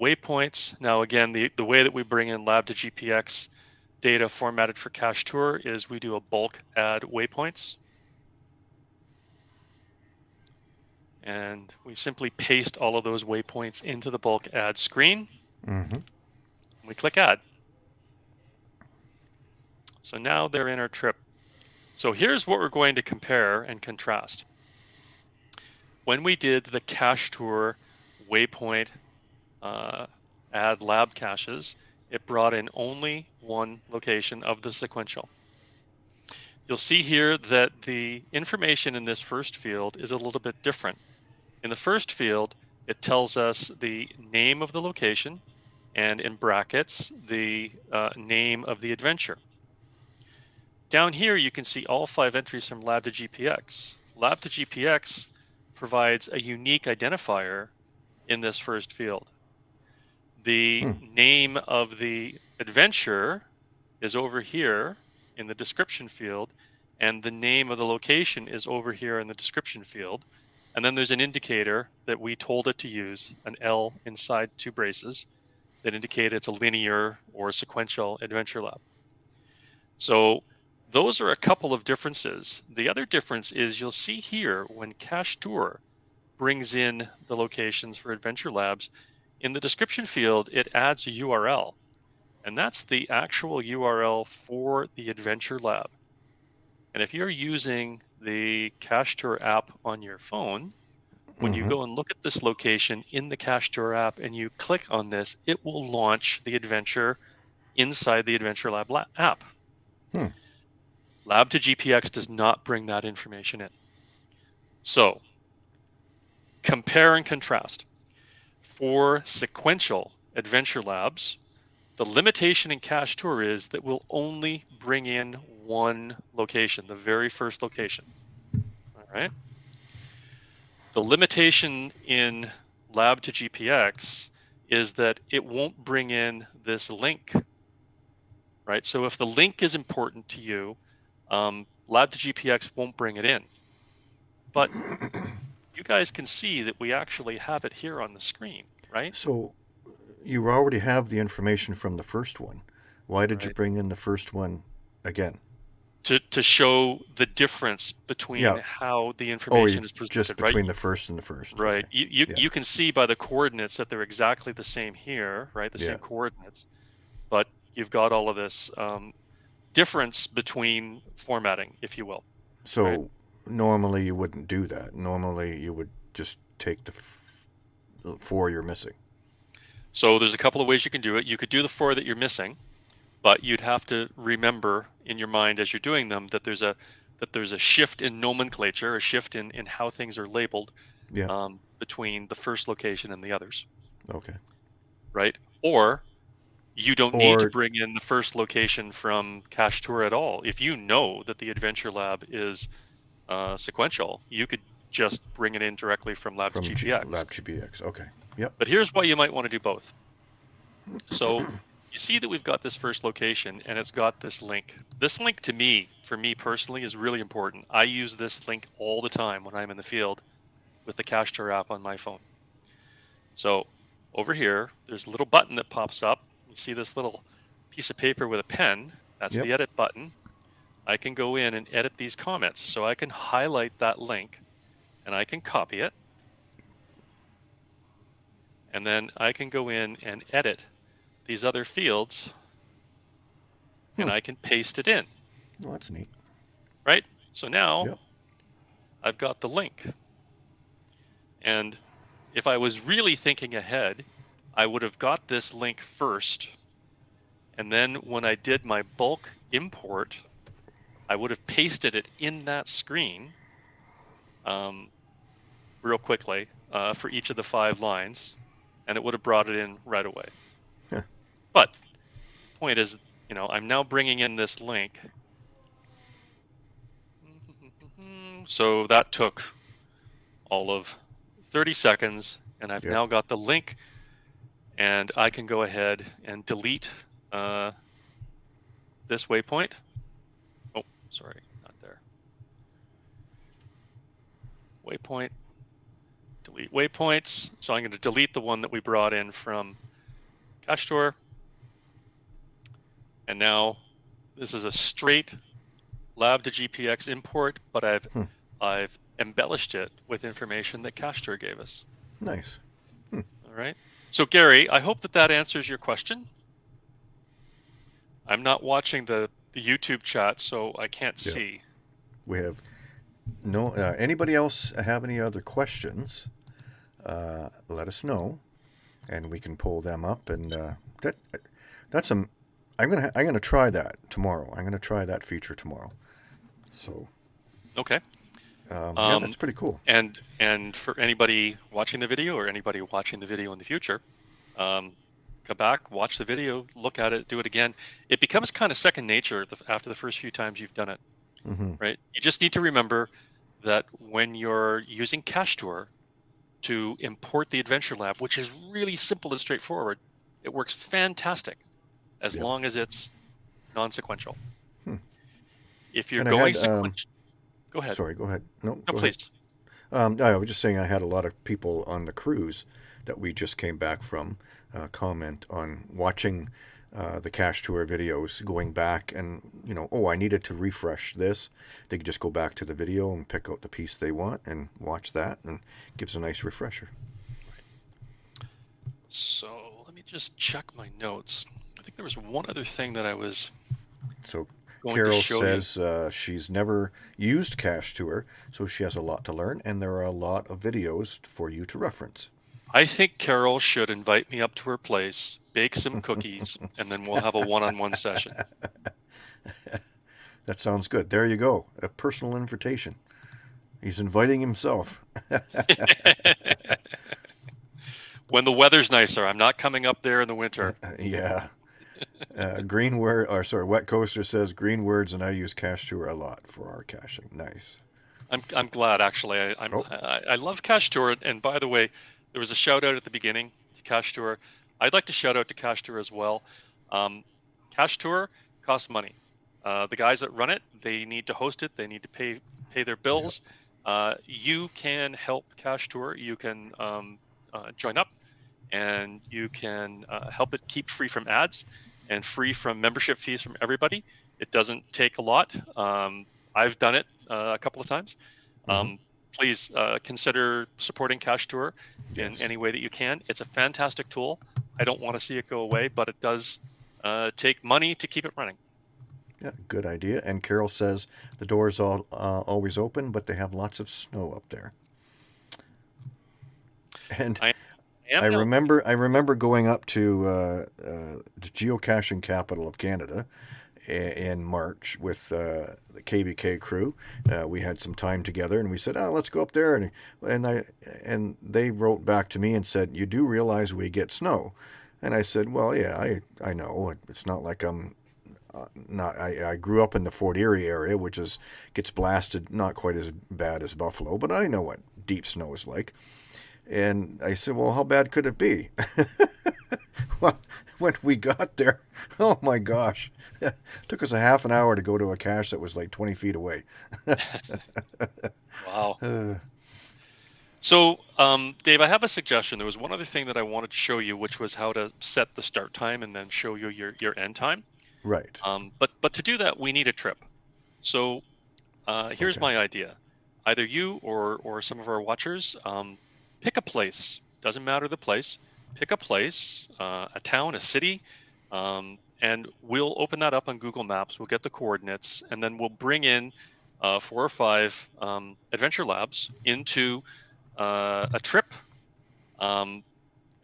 waypoints. Now again, the, the way that we bring in lab to GPX data formatted for cache tour is we do a bulk add waypoints. and we simply paste all of those waypoints into the bulk add screen. Mm-hmm. And we click add. So now they're in our trip. So here's what we're going to compare and contrast. When we did the cache tour waypoint uh, add lab caches, it brought in only one location of the sequential. You'll see here that the information in this first field is a little bit different. In the first field, it tells us the name of the location and in brackets, the uh, name of the adventure. Down here, you can see all five entries from Lab to GPX. Lab to GPX provides a unique identifier in this first field. The hmm. name of the adventure is over here in the description field, and the name of the location is over here in the description field. And then there's an indicator that we told it to use, an L inside two braces, that indicate it's a linear or sequential adventure lab. So those are a couple of differences. The other difference is you'll see here when Cache Tour brings in the locations for adventure labs, in the description field, it adds a URL. And that's the actual URL for the adventure lab. And if you're using the Cache Tour app on your phone, when mm-hmm. you go and look at this location in the Cache Tour app and you click on this, it will launch the adventure inside the Adventure Lab la- app. Hmm. Lab to GPX does not bring that information in. So compare and contrast. For sequential adventure labs, the limitation in Cache Tour is that we'll only bring in one location, the very first location. All right. The limitation in Lab to GPX is that it won't bring in this link, right? So if the link is important to you, um, Lab to GPX won't bring it in. But you guys can see that we actually have it here on the screen, right? So you already have the information from the first one. Why did right. you bring in the first one again? To, to show the difference between yeah. how the oh, information oh, is presented, just between right? the first and the first. Right. Okay. You you, yeah. you can see by the coordinates that they're exactly the same here, right? The yeah. same coordinates, but you've got all of this um, difference between formatting, if you will. So right? Normally you wouldn't do that. Normally you would just take the four you're missing. So there's a couple of ways you can do it. You could do the four that you're missing, but you'd have to remember in your mind as you're doing them that there's a that there's a shift in nomenclature, a shift in in how things are labeled yeah. um, between the first location and the others. Okay. Right. Or you don't or, need to bring in the first location from Cache Tour at all. If you know that the Adventure Lab is uh, sequential, you could just bring it in directly from Lab from GPX. G- Lab GPX. Okay. Yep. But here's why you might want to do both. So you see that we've got this first location and it's got this link. This link to me, for me personally, is really important. I use this link all the time when I'm in the field with the Cache Tour app on my phone. So over here, there's a little button that pops up. You see this little piece of paper with a pen. That's yep. the edit button. I can go in and edit these comments. So I can highlight that link and I can copy it. And then I can go in and edit these other fields hmm. and I can paste it in. Well, that's neat. Right? So now yep. I've got the link. And if I was really thinking ahead, I would have got this link first. And then when I did my bulk import, I would have pasted it in that screen um, real quickly uh, for each of the five lines and it would have brought it in right away. Yeah. But point is, you know, I'm now bringing in this link. So that took all of 30 seconds, and I've yep. now got the link, and I can go ahead and delete uh, this waypoint. Sorry, not there. Waypoint delete waypoints. So I'm going to delete the one that we brought in from Cache Tour. And now this is a straight lab to GPX import, but I've hmm. I've embellished it with information that Cache Tour gave us. Nice. Hmm. All right. So Gary, I hope that that answers your question. I'm not watching the the YouTube chat, so I can't Yeah. see. We have no. Uh, anybody else have any other questions? Uh, let us know, and we can pull them up. And uh, that that's a. I'm gonna I'm gonna try that tomorrow. I'm gonna try that feature tomorrow. So Okay. um, yeah, Um, that's pretty cool. And and for anybody watching the video or anybody watching the video in the future, um, go back, watch the video, look at it, do it again. It becomes kind of second nature after the first few times you've done it, hmm right? You just need to remember that when you're using Cache Tour to import the Adventure Lab, which is really simple and straightforward, it works fantastic as Yeah. long as it's non-sequential. Hmm. If you're And going had, um, sequential, go ahead. Sorry, go ahead. No, No, go ahead. please. Um, I was just saying I had a lot of people on the cruise that we just came back from uh, comment on watching uh, the cache tour videos, going back and you know, oh, I needed to refresh this. They could just go back to the video and pick out the piece they want and watch that, and gives a nice refresher. So let me just check my notes. I think there was one other thing that I was So Carol says uh, she's never used cache tour, so she has a lot to learn, and there are a lot of videos for you to reference. I think Carol should invite me up to her place, bake some cookies, and then we'll have a one-on-one session. That sounds good. There you go. A personal invitation. He's inviting himself. When the weather's nicer, I'm not coming up there in the winter. yeah. Uh, green word, or sorry, Wet Coaster says green words, and I use Cache Tour a lot for our caching. Nice. I'm I'm glad actually. I, I'm Oh. I, I love Cache Tour, and by the way, there was a shout out at the beginning to Cache Tour. I'd like to shout out to Cache Tour as well. Um, Cache Tour costs money. Uh, the guys that run it, they need to host it. They need to pay pay their bills. Uh, you can help Cache Tour. You can um, uh, join up, and you can uh, help it keep free from ads and free from membership fees from everybody. It doesn't take a lot. Um, I've done it uh, a couple of times. Um, please uh, consider supporting Cache Tour in Yes. any way that you can. It's a fantastic tool. I don't want to see it go away, but it does uh, take money to keep it running. Yeah, good idea. And Carol says the door's are uh, always open, but they have lots of snow up there. And I am I remember I remember going up to uh, uh, the geocaching capital of Canada i- in March with uh, the KBK crew. Uh, we had some time together, and we said, "Oh, let's go up there." And and I and they wrote back to me and said, "You do realize we get snow?" And I said, "Well, yeah, I I know. It's not like I'm." Uh, not I, I grew up in the Fort Erie area, which is gets blasted not quite as bad as Buffalo, but I know what deep snow is like. And I said, Well, how bad could it be? well, when we got there, oh my gosh, took us a half an hour to go to a cache that was like 20 feet away. Wow. Uh, So, um, Dave, I have a suggestion. There was one other thing that I wanted to show you, which was how to set the start time and then show you your, your end time. right. Um, but but to do that, we need a trip. So uh, here's Okay. my idea: either you or or some of our watchers um, pick a place. Doesn't matter the place. Pick a place, uh, a town, a city, um, and we'll open that up on Google Maps. We'll get the coordinates, and then we'll bring in uh, four or five um, adventure labs into uh, a trip. Um,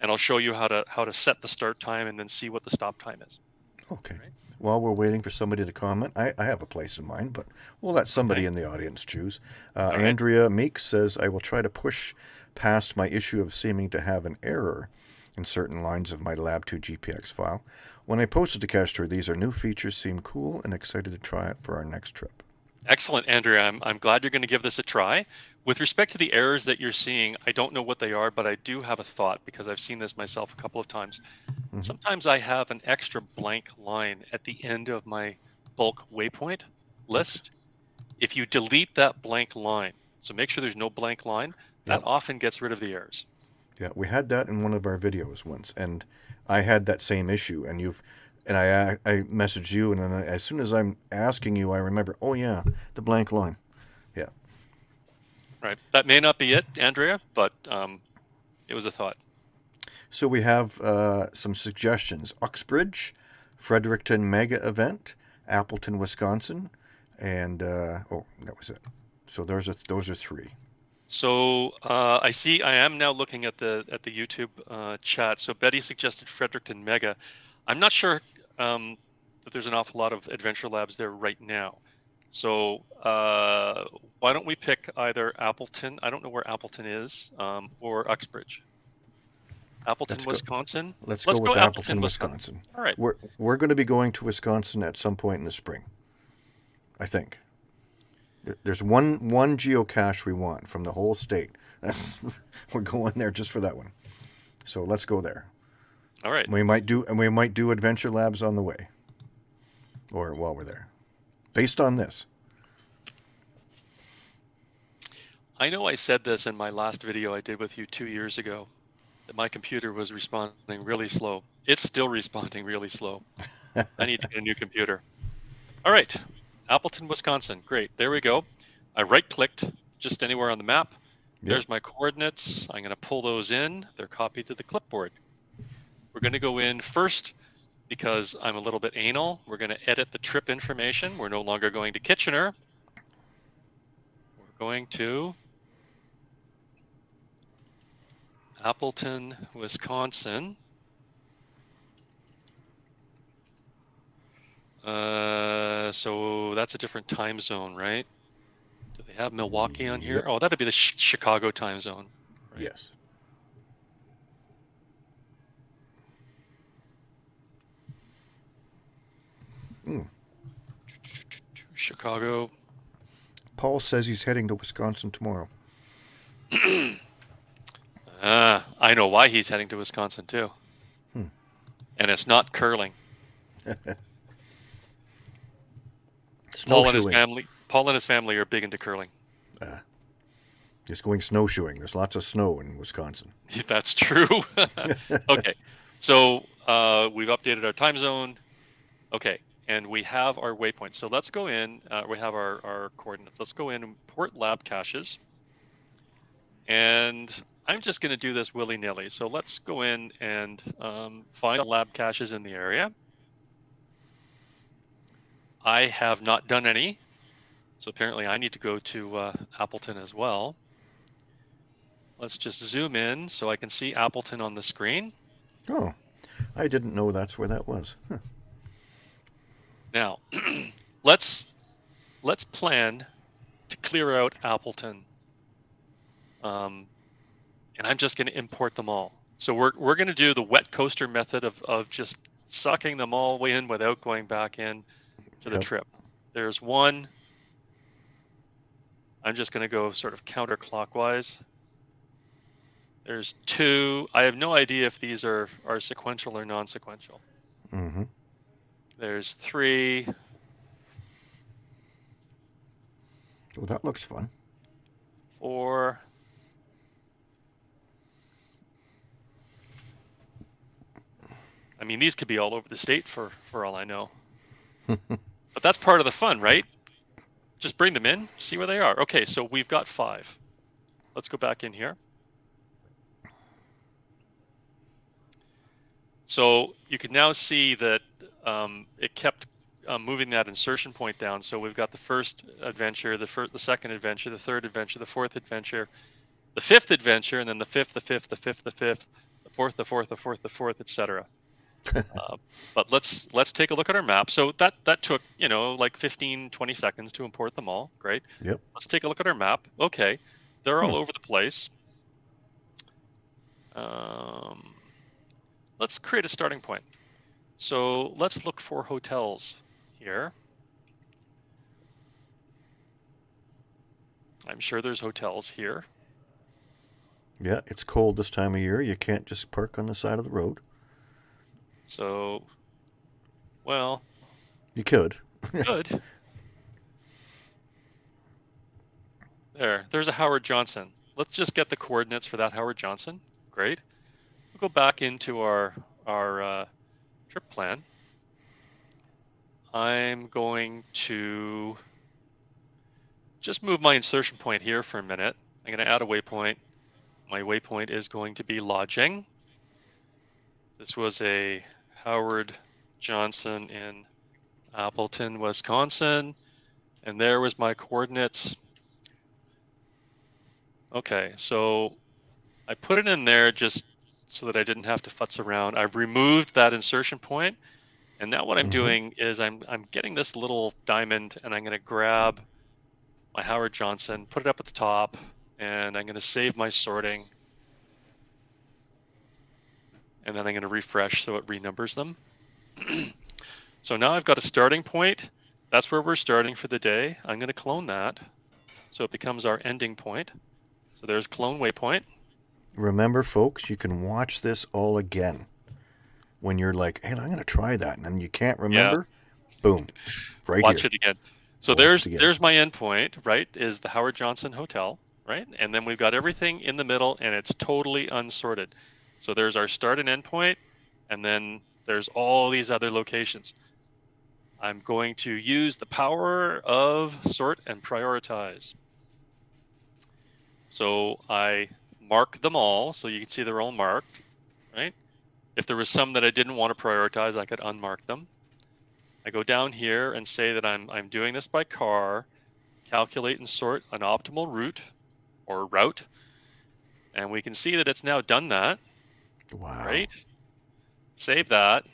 and I'll show you how to how to set the start time and then see what the stop time is. Okay. Right. While we're waiting for somebody to comment, I, I have a place in mind, but we'll let somebody Okay. in the audience choose. Uh, right. Andrea Meeks says, I will try to push past my issue of seeming to have an error in certain lines of my Lab2 GPX file. When I posted to Tour, these are new features, seem cool, and excited to try it for our next trip. Excellent, Andrea. I'm, I'm glad you're going to give this a try. With respect to the errors that you're seeing, I don't know what they are, but I do have a thought because I've seen this myself a couple of times. Mhm. Sometimes I have an extra blank line at the end of my bulk waypoint list. If you delete that blank line, so make sure there's no blank line, that Yep. often gets rid of the errors. Yeah, we had that in one of our videos once, and I had that same issue, and you've, and I I messaged you, and then I, as soon as I'm asking you, I remember, oh yeah, the blank line. Yeah. Right. That may not be it, Andrea, but um, it was a thought. So we have uh, some suggestions: Uxbridge, Fredericton Mega Event, Appleton, Wisconsin, and uh, oh, that was it. So those are those are three. So uh, I see. I am now looking at the at the YouTube uh, chat. So Betty suggested Fredericton Mega. I'm not sure um, that there's an awful lot of adventure labs there right now. So uh, why don't we pick either Appleton? I don't know where Appleton is, um, or Uxbridge. Appleton, Let's go- Wisconsin. Let's, Let's go with go Appleton, Appleton, Wisconsin. All right. We're we're going to be going to Wisconsin at some point in the spring. I think. There- There's one one geocache we want from the whole state. That's we're going there just for that one. So let's go there. All right. We might do and we might do adventure labs on the way. Or while we're there. Based on this. I know I said this in my last video I did with you two years ago that my computer was responding really slow. It's still responding really slow. I need to get a new computer. All right, Appleton, Wisconsin. Great. There we go. I right clicked just anywhere on the map. Yep. There's my coordinates. I'm going to pull those in. They're copied to the clipboard. We're going to go in first because I'm a little bit anal. We're going to edit the trip information. We're no longer going to Kitchener. We're going to Appleton, Wisconsin. Uh, so that's a different time zone, right? Do they have Milwaukee on here? Yep. Oh, that'd be the Ch- Chicago time zone. Right. Yes. Chicago. Paul says he's heading to Wisconsin tomorrow. Ah, I know why he's heading to Wisconsin too. Hmm. And it's not curling. Paul and his family. Paul and his family are big into curling. Just going snowshoeing. There's lots of snow in Wisconsin. That's true. okay, so uh, we've updated our time zone. Okay, and we have our waypoint. So let's go in. Uh, we have our, our coordinates. Let's go in and port lab caches. And I'm just going to do this willy nilly. So let's go in and um, find lab caches in the area. I have not done any. So apparently I need to go to uh, Appleton as well. Let's just zoom in so I can see Appleton on the screen. Oh, I didn't know that's where that was. Huh. Now, let's let's plan to clear out Appleton. Um, and I'm just going to import them all. So we're we're going to do the wet coaster method of of just sucking them all in without going back in to the Yep. trip. There's one. I'm just going to go sort of counterclockwise. There's two. I have no idea if these are are sequential or non-sequential. Mm-hmm. There's three. Oh, that looks fun. four. I mean, these could be all over the state for for all I know. but that's part of the fun, right? Just bring them in, see where they are. Okay, so we've got five. Let's go back in here. So you can now see that um, it kept uh, moving that insertion point down. So we've got the first adventure, the first, the second adventure, the third adventure, the fourth adventure, the fifth adventure, and then the fifth, the fifth, the fifth, the fifth, the fourth, the fourth, the fourth, the fourth, etc. uh, but let's let's take a look at our map. So that that took you know like 15, 20 seconds to import them all. Great. Yep. Let's take a look at our map. Okay, they're all Hmm. over the place. Um, let's create a starting point. So let's look for hotels here. I'm sure there's hotels here. Yeah, it's cold this time of year. You can't just park on the side of the road. So, well, You could. good. there, there's a Howard Johnson. Let's just get the coordinates for that Howard Johnson. Great. We'll go back into our our uh, trip plan. I'm going to just move my insertion point here for a minute. I'm going to add a waypoint. My waypoint is going to be lodging. This was a Howard Johnson in Appleton, Wisconsin, and there was my coordinates. Okay, so I put it in there just so that I didn't have to futz around. I've removed that insertion point, and now what I'm Mhm. doing is I'm I'm getting this little diamond, and I'm going to grab my Howard Johnson, put it up at the top, and I'm going to save my sorting, and then I'm going to refresh so it renumbers them. so now I've got a starting point. That's where we're starting for the day. I'm going to clone that, so it becomes our ending point. So there's clone waypoint. Remember, folks, you can watch this all again when you're like, "Hey, I'm going to try that," and then you can't remember. yeah. Boom, right watch here. it again. So Watch there's again. there's my endpoint, right? Is the Howard Johnson Hotel, right? And then we've got everything in the middle, and it's totally unsorted. So there's our start and end point, and then there's all these other locations. I'm going to use the power of sort and prioritize. So I mark them all, so you can see they're all marked, right? If there was some that I didn't want to prioritize, I could unmark them. I go down here and say that I'm, I'm doing this by car, calculate and sort an optimal route or route. And we can see that it's now done that, Wow. right? Save that.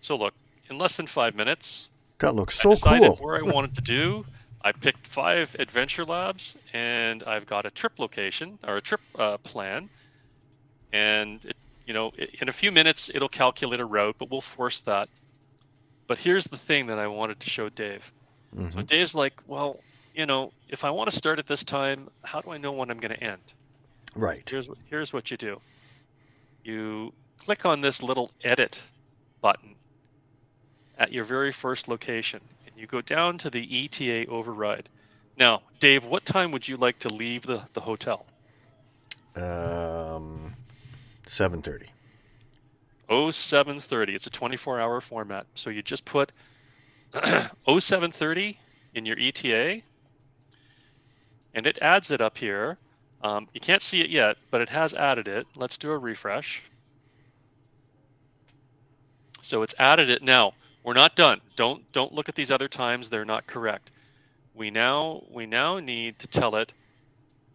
So look, in less than five minutes, That looks I so decided cool. where I wanted to do. I picked five adventure labs, and I've got a trip location or a trip uh, plan. And it, you know, i- in a few minutes, it'll calculate a route, but we'll force that. But here's the thing that I wanted to show Dave. So Mhm. Dave's like, well, you know, if I want to start at this time, how do I know when I'm going to end? Right. Here's what here's what you do. You click on this little edit button at your very first location, and you go down to the ETA override. Now, Dave, what time would you like to leave the, the hotel? Um, seven thirty. Oh, 0730. It's a 24 hour format. So you just put 0730 in your ETA, and it adds it up here. Um, you can't see it yet, but it has added it. Let's do a refresh. So it's added it. Now we're not done. Don't don't look at these other times. They're not correct. We now we now need to tell it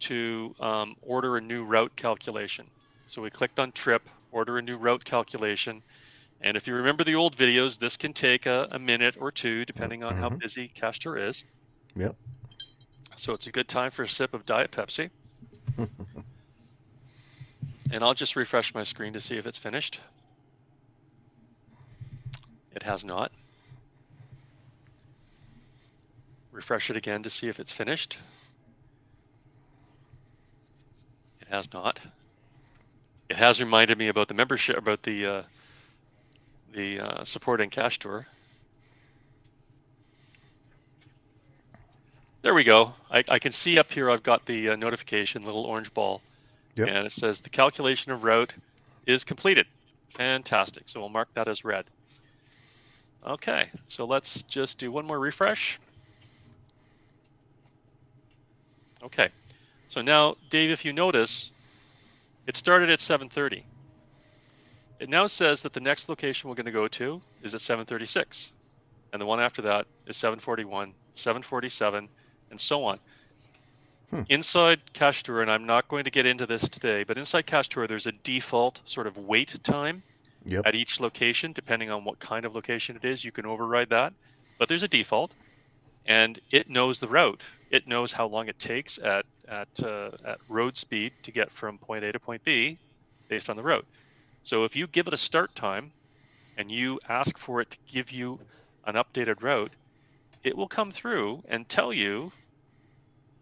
to um, order a new route calculation. So we clicked on trip, order a new route calculation. And if you remember the old videos, this can take a, a minute or two, depending on how Mhm. busy Cache Tour is. Yep. So it's a good time for a sip of Diet Pepsi. and I'll just refresh my screen to see if it's finished. It has not. Refresh it again to see if it's finished. It has not. It has reminded me about the membership, about the uh, the uh, supporting cache tour. There we go. I, I can see up here I've got the uh, notification, little orange ball. Yep. And it says the calculation of route is completed. Fantastic. So we'll mark that as red. Okay, so let's just do one more refresh. Okay, so now, Dave, if you notice, it started at 7.30. It now says that the next location we're going to go to is at 7.36. And the one after that is 7.41, 7.47, and so on. Hmm. Inside Cache Tour, and I'm not going to get into this today, but inside Cache Tour, there's a default sort of wait time Yep. at each location, depending on what kind of location it is. You can override that, but there's a default, and it knows the route. It knows how long it takes at at uh, at road speed to get from point A to point B, based on the route. So if you give it a start time, and you ask for it to give you an updated route, it will come through and tell you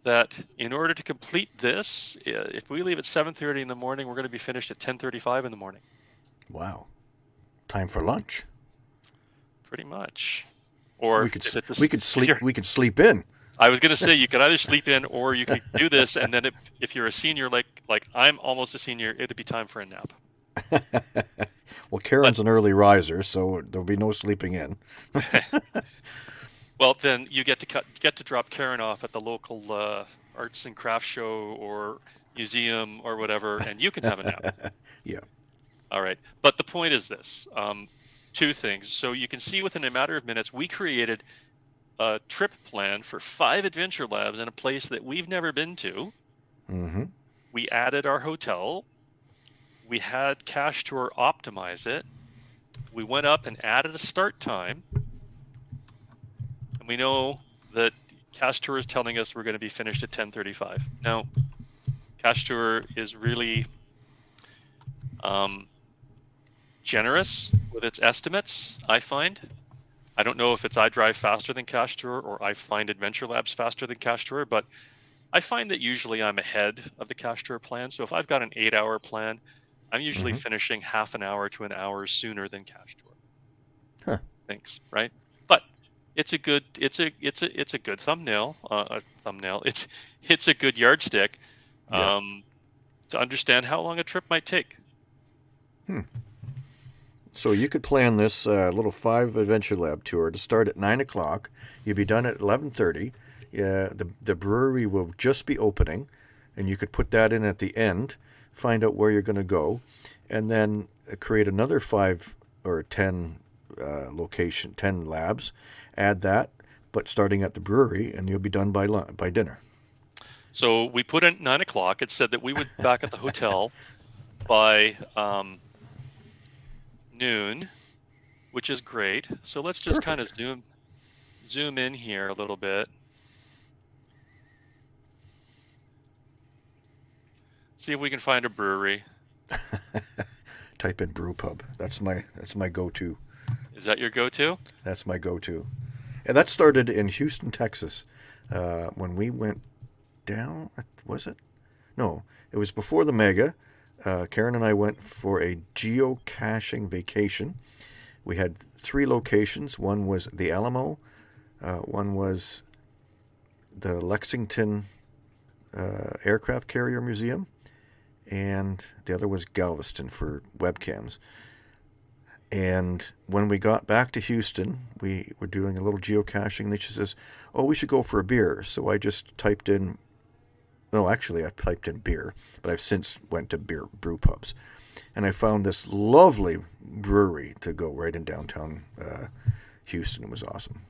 that in order to complete this, if we leave at 7:30 in the morning, we're going to be finished at 10:35 in the morning. Wow. Time for lunch. Pretty much. Or we could a we could sleep we could sleep in. I was gonna say you could either sleep in or you could do this, and then if, if you're a senior like like I'm almost a senior, it'd be time for a nap. well, Karen's an early riser, so there'll be no sleeping in. Well, then you get to cut get to drop Karen off at the local uh, arts and crafts show or museum or whatever, and you can have a nap. Yeah. All right. But the point is this: um, two things. So you can see within a matter of minutes, we created a trip plan for five adventure labs in a place that we've never been to. Mm-hmm. We added our hotel. We had Cache Tour optimize it. We went up and added a start time. We know that Cache Tour is telling us we're going to be finished at 10:35. Now, Cache Tour is really um, generous with its estimates. I find. I don't know if it's I drive faster than Cache Tour or I find Adventure Labs faster than Cache Tour, but I find that usually I'm ahead of the Cache Tour plan. So if I've got an eight-hour plan, I'm usually Mhm. finishing half an hour to an hour sooner than Cache Tour. Huh. Thanks, right? It's a good it's a it's a it's a good thumbnail uh, a thumbnail it's it's a good yardstick Yeah. um, to understand how long a trip might take Hmm. So you could plan this uh, little five adventure lab tour to start at nine o'clock. You'd be done at eleven thirty. Yeah, the the brewery will just be opening, and you could put that in at the end. Find out where you're going to go, and then uh, create another five or ten uh, location, ten labs. Add that, but starting at the brewery, and you'll be done by lun- by dinner. so we put in nine o'clock it said that we would be back at the hotel by um, noon which is great so let's just kind of zoom zoom in here a little bit see if we can find a brewery Type in brew pub. That's my that's my go-to. Is that your go-to That's my go-to, and that started in Houston, Texas, uh, when we went down. Was it? No, it was before the mega. Uh, Karen and I went for a geocaching vacation. We had three locations. One was the Alamo. Uh, one was the Lexington uh, Aircraft Carrier Museum, and the other was Galveston for webcams. And when we got back to Houston, we were doing a little geocaching. And she says, "Oh, we should go for a beer." So I just typed in. No, actually, I typed in beer, but I've since went to beer brew pubs, and I found this lovely brewery to go right in downtown uh, Houston. It was awesome.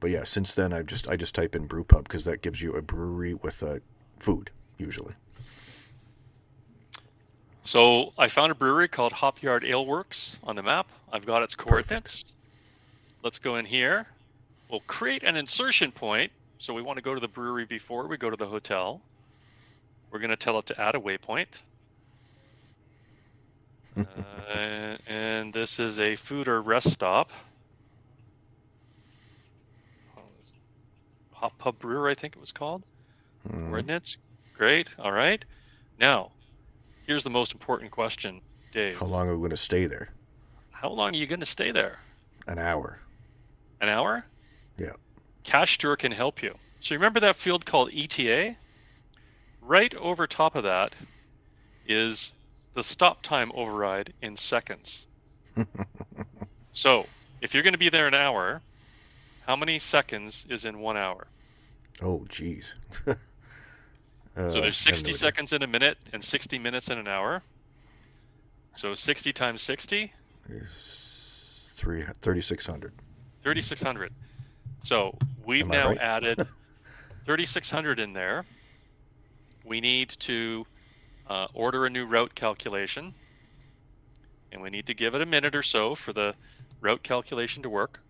But yeah, since then I've just I just type in brew pub because that gives you a brewery with uh, food usually. So I found a brewery called Hopyard Ale Works on the map. I've got its coordinates. Let's go in here. We'll create an insertion point. So we want to go to the brewery before we go to the hotel. We're going to tell it to add a waypoint. uh, and this is a food or rest stop. Hot Pub Brewer, I think it was called Mm. coordinates. Great. All right. Now, here's the most important question, Dave. How long are we going to stay there? How long are you going to stay there? An hour. An hour? Yeah. Cache Tour can help you. So remember that field called ETA? Right over top of that is the stop time override in seconds. so if you're going to be there an hour, how many seconds is in one hour? Oh, geez. uh, So there's 60 seconds in a minute and 60 minutes in an hour. So 60 times 60, is 3600. 3600. So we've now right? added 3600 in there. We need to uh, order a new route calculation. And we need to give it a minute or so for the route calculation to work.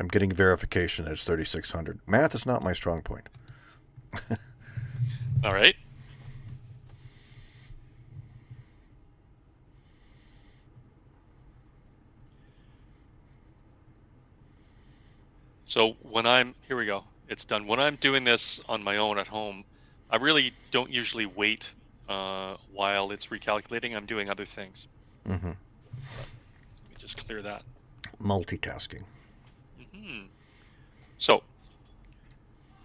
I'm getting verification that it's 3,600. Math is not my strong point. All right. So when I'm, here we go, it's done. When I'm doing this on my own at home, I really don't usually wait uh, while it's recalculating. I'm doing other things. Mm -hmm. Let me just clear that. Multitasking. So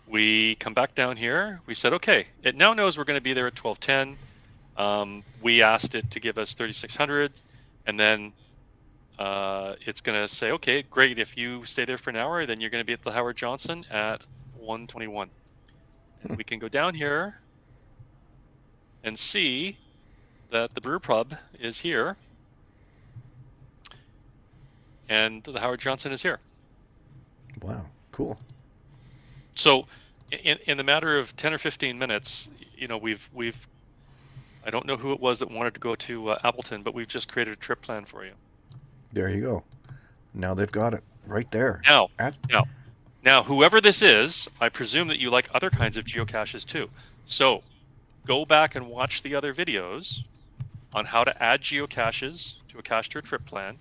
we come back down here. We said, okay, it now knows we're going to be there at 1210. Um, we asked it to give us 3600, and then uh, it's going to say, okay, great. If you stay there for an hour, then you're going to be at the Howard Johnson at 121. And we can go down here and see that the brew pub is here and the Howard Johnson is here. Wow, cool. So in, in the matter of 10 or 15 minutes, you know, we've, we've, I don't know who it was that wanted to go to uh, Appleton, but we've just created a trip plan for you. There you go. Now they've got it right there. Now, At- now, now, whoever this is, I presume that you like other kinds of geocaches too. So go back and watch the other videos on how to add geocaches to a cache tour trip plan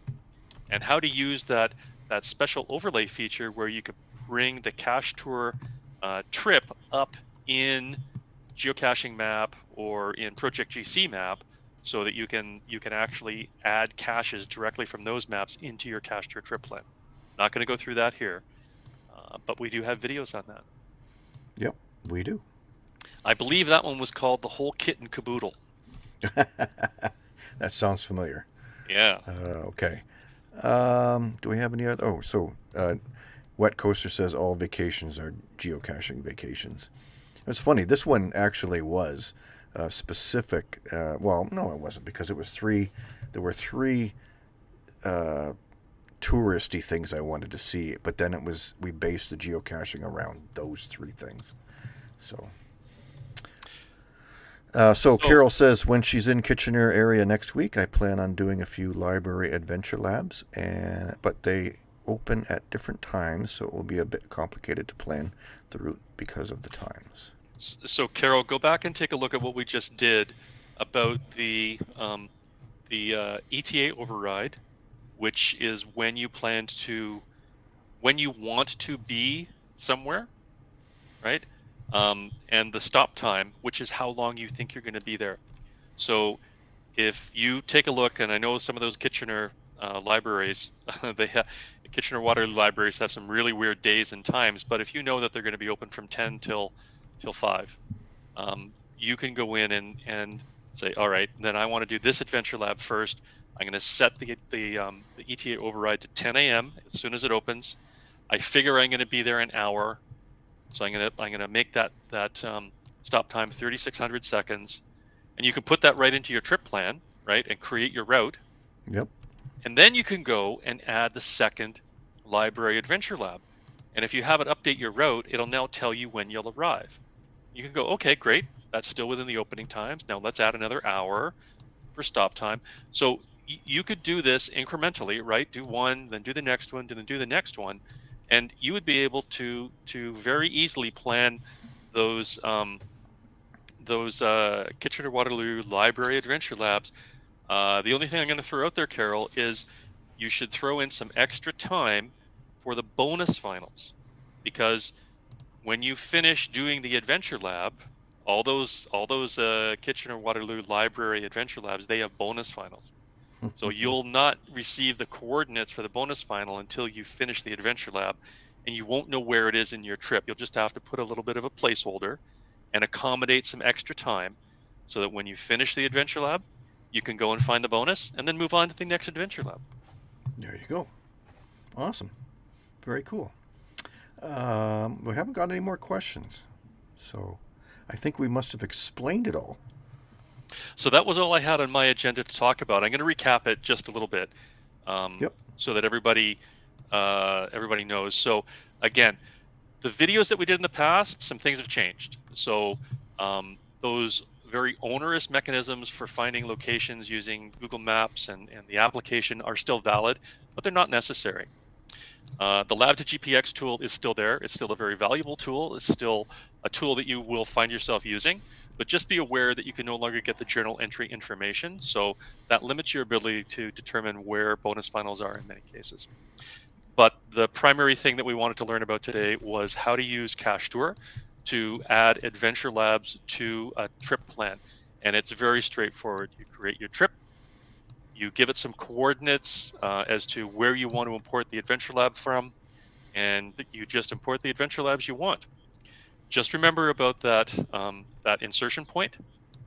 and how to use that, that special overlay feature where you could bring the cache tour uh, trip up in geocaching map or in Project GC map so that you can you can actually add caches directly from those maps into your cache tour trip plan. Not going to go through that here, uh, but we do have videos on that. Yep, we do. I believe that one was called the whole kit and caboodle. That sounds familiar. Yeah. Uh, okay. Um, do we have any other? Oh, so uh, Wet Coaster says all vacations are geocaching vacations. It's funny. This one actually was uh, specific. Uh, well, no, it wasn't because it was three. There were three uh, touristy things I wanted to see, but then it was we based the geocaching around those three things. So. Uh, so So- Carol says when she's in Kitchener area next week, I plan on doing a few library adventure labs, and but they open at different times, so it will be a bit complicated to plan the route because of the times. So Carol, go back and take a look at what we just did about the um, the uh, ETA override, which is when you plan to, when you want to be somewhere, right? Um, and the stop time, which is how long you think you're going to be there. So if you take a look, and I know some of those Kitchener uh, libraries, they have Kitchener Waterloo libraries have some really weird days and times. But if you know that they're going to be open from 10 till till five, um, you can go in and and say, all right, then I want to do this adventure lab first. I'm going to set the the, um, the ETA override to 10 a.m. as soon as it opens. I figure I'm going to be there an hour, so I'm going to I'm going to make that that um, stop time 3,600 seconds, and you can put that right into your trip plan, right, and create your route. Yep. And then you can go and add the second library adventure lab. And if you have it update your route, it'll now tell you when you'll arrive. You can go, okay, great. That's still within the opening times. Now let's add another hour for stop time. So you could do this incrementally, right? Do one, then do the next one, then do the next one, and you would be able to to very easily plan those um, those uh, Kitchener Waterloo Library Adventure Labs. Uh, the only thing I'm going to throw out there, Carol, is you should throw in some extra time for the bonus finals, because when you finish doing the Adventure Lab, all those all those uh, Kitchener Waterloo Library Adventure Labs they have bonus finals. So you'll not receive the coordinates for the bonus final until you finish the adventure lab, and you won't know where it is in your trip. You'll just have to put a little bit of a placeholder and accommodate some extra time so that when you finish the adventure lab, you can go and find the bonus and then move on to the next adventure lab. There you go. Awesome. Very cool. Um, we haven't got any more questions, so I think we must have explained it all. So that was all I had on my agenda to talk about. I'm going to recap it just a little bit, um, Yep. so that everybody uh, everybody knows. So again, the videos that we did in the past, some things have changed. So um, those very onerous mechanisms for finding locations using Google Maps and, and the application are still valid, but they're not necessary. Uh, the Lab to GPX tool is still there. It's still a very valuable tool. It's still a tool that you will find yourself using, but just be aware that you can no longer get the journal entry information. So that limits your ability to determine where bonus finals are in many cases. But the primary thing that we wanted to learn about today was how to use Cache Tour to add adventure labs to a trip plan. And it's very straightforward. You create your trip, you give it some coordinates uh, as to where you want to import the adventure lab from, and you just import the adventure labs you want. Just remember about that um, that insertion point.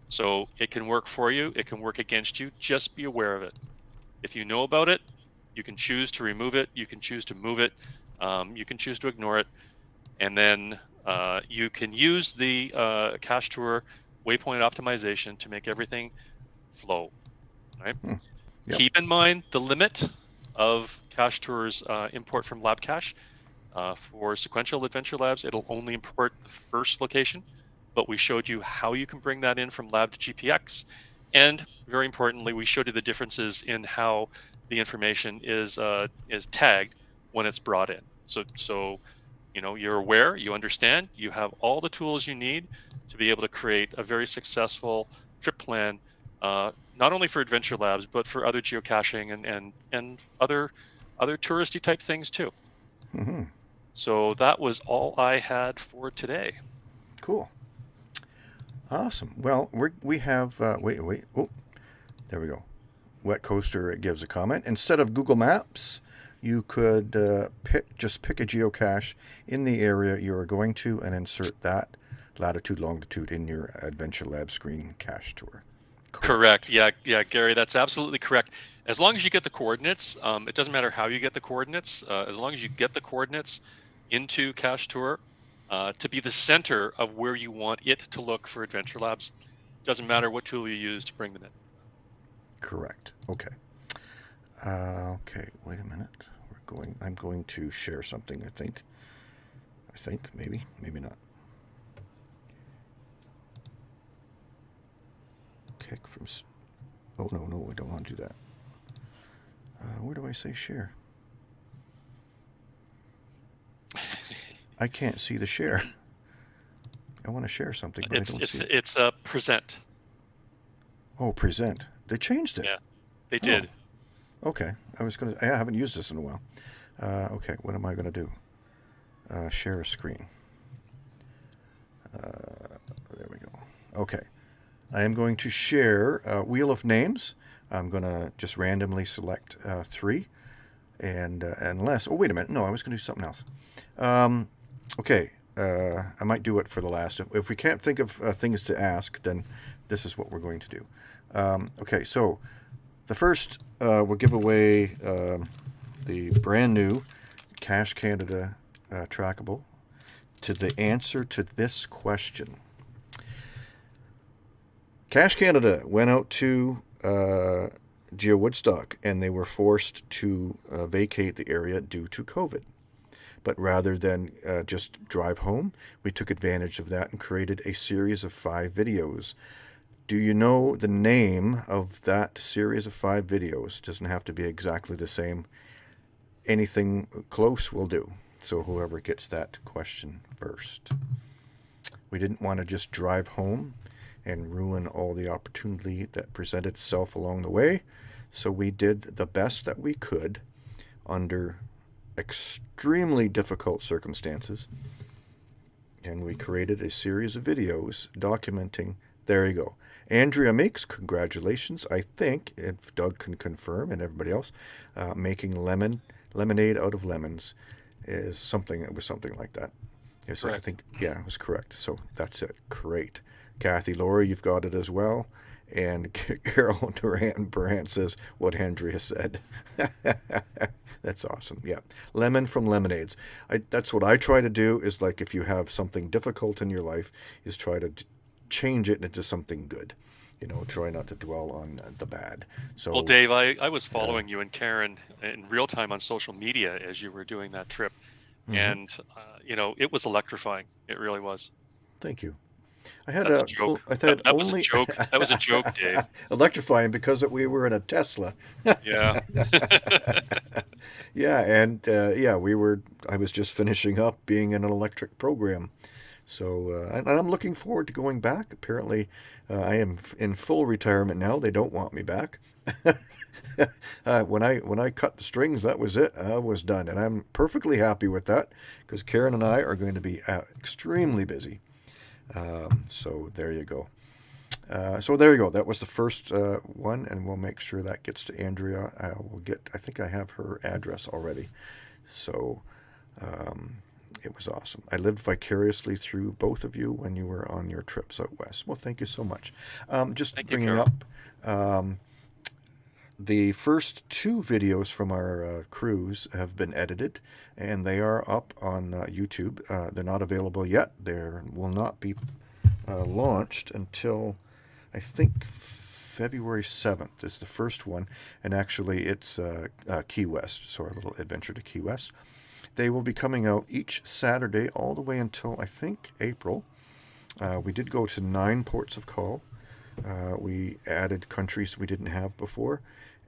So it can work for you, it can work against you. Just be aware of it. If you know about it, you can choose to remove it, you can choose to move it, um, you can choose to ignore it, and then uh, you can use the uh, Cache Tour waypoint optimization to make everything flow. Right. Hmm. Yep. Keep in mind the limit of Cache Tour's uh, import from Lab Cache. Uh, for sequential adventure labs, it'll only import the first location, but we showed you how you can bring that in from lab to GPX. And very importantly, we showed you the differences in how the information is uh, is tagged when it's brought in. So, so you know, you're aware, you understand, you have all the tools you need to be able to create a very successful trip plan, uh, not only for adventure labs, but for other geocaching and and and other other touristy type things too. hmm So that was all I had for today. Cool. Awesome. Well, we we have uh, wait wait oh there we go. Wet Coaster gives a comment. Instead of Google Maps, you could uh, pick just pick a geocache in the area you are going to and insert that latitude longitude in your Adventure Lab screen cache tour. Correct. Yeah, yeah, Gary, that's absolutely correct. As long as you get the coordinates, um, it doesn't matter how you get the coordinates. Uh, as long as you get the coordinates into Cache Tour uh, to be the center of where you want it to look for Adventure Labs, doesn't matter what tool you use to bring them in. Correct. Okay. Uh, okay. Wait a minute. We're going. I'm going to share something. I think. I think maybe maybe not. Kick from. Oh no no I don't want to do that. Uh, where do I say share? I can't see the share. I want to share something, but It's I don't it's see it. it's a present. Oh, present. They changed it. Yeah, they did. Okay, I was gonna. I haven't used this in a while. Uh, okay, what am I gonna do? Uh, share a screen. Uh, there we go. Okay, I am going to share uh, Wheel of Names. I'm gonna just randomly select uh, three, and uh, unless. Oh wait a minute. No, I was gonna do something else. Um, okay, uh, I might do it for the last. If, if we can't think of uh, things to ask, then this is what we're going to do. Um, okay, so the first, uh, we'll give away um, the brand new Cache Canada uh, trackable to the answer to this question. Cache Canada went out to uh, Geo Woodstock and they were forced to uh, vacate the area due to COVID. But rather than uh, just drive home, we took advantage of that and created a series of five videos do you know the name of that series of five videos? It Doesn't have to be exactly the same. Anything close will do. So whoever gets that question first. We didn't want to just drive home and ruin all the opportunity that presented itself along the way. So we did the best that we could under extremely difficult circumstances. And we created a series of videos documenting. There you go. Andrea Meeks, congratulations. I think, if Doug can confirm and everybody else, uh, making lemon lemonade out of lemons is something. It was something like that. Yes, I think, yeah, it was correct. So that's it. Great. Kathy Laurie, you've got it as well. And Carol Durant Brandt says what Andrea said. that's awesome. Yeah. Lemon from lemonades. I, that's what I try to do is like if you have something difficult in your life, is try to change it into something good. You know, try not to dwell on the bad. So Well, Dave, I, I was following you and Karen in real time on social media as you were doing that trip. Mhm. And, uh, you know, it was electrifying. It really was. thank you. I had That's a, a joke. I That, had that was a joke. That was a joke, Dave. electrifying because we were in a Tesla. Yeah. Yeah, and uh, yeah, we were. I was just finishing up being in an electric program, so uh, and I'm looking forward to going back. Apparently, uh, I am in full retirement now. They don't want me back. uh, when I when I cut the strings, that was it. I was done, and I'm perfectly happy with that because Karen and I are going to be uh, extremely busy. Um, so there you go. Uh, so there you go. That was the first uh, one, and we'll make sure that gets to Andrea. I will get. I think I have her address already. So um, it was awesome. I lived vicariously through both of you when you were on your trips out west. Well, thank you so much. Um, just Thank bringing Carol. up um, the first two videos from our uh, cruise have been edited, and they are up on uh, YouTube. Uh, they're not available yet. They will not be uh, launched until I think February 7th is the first one, and actually it's uh, uh, Key West, so our little adventure to Key West. They will be coming out each Saturday all the way until I think April. Uh, we did go to nine ports of call. Uh, we added countries we didn't have before.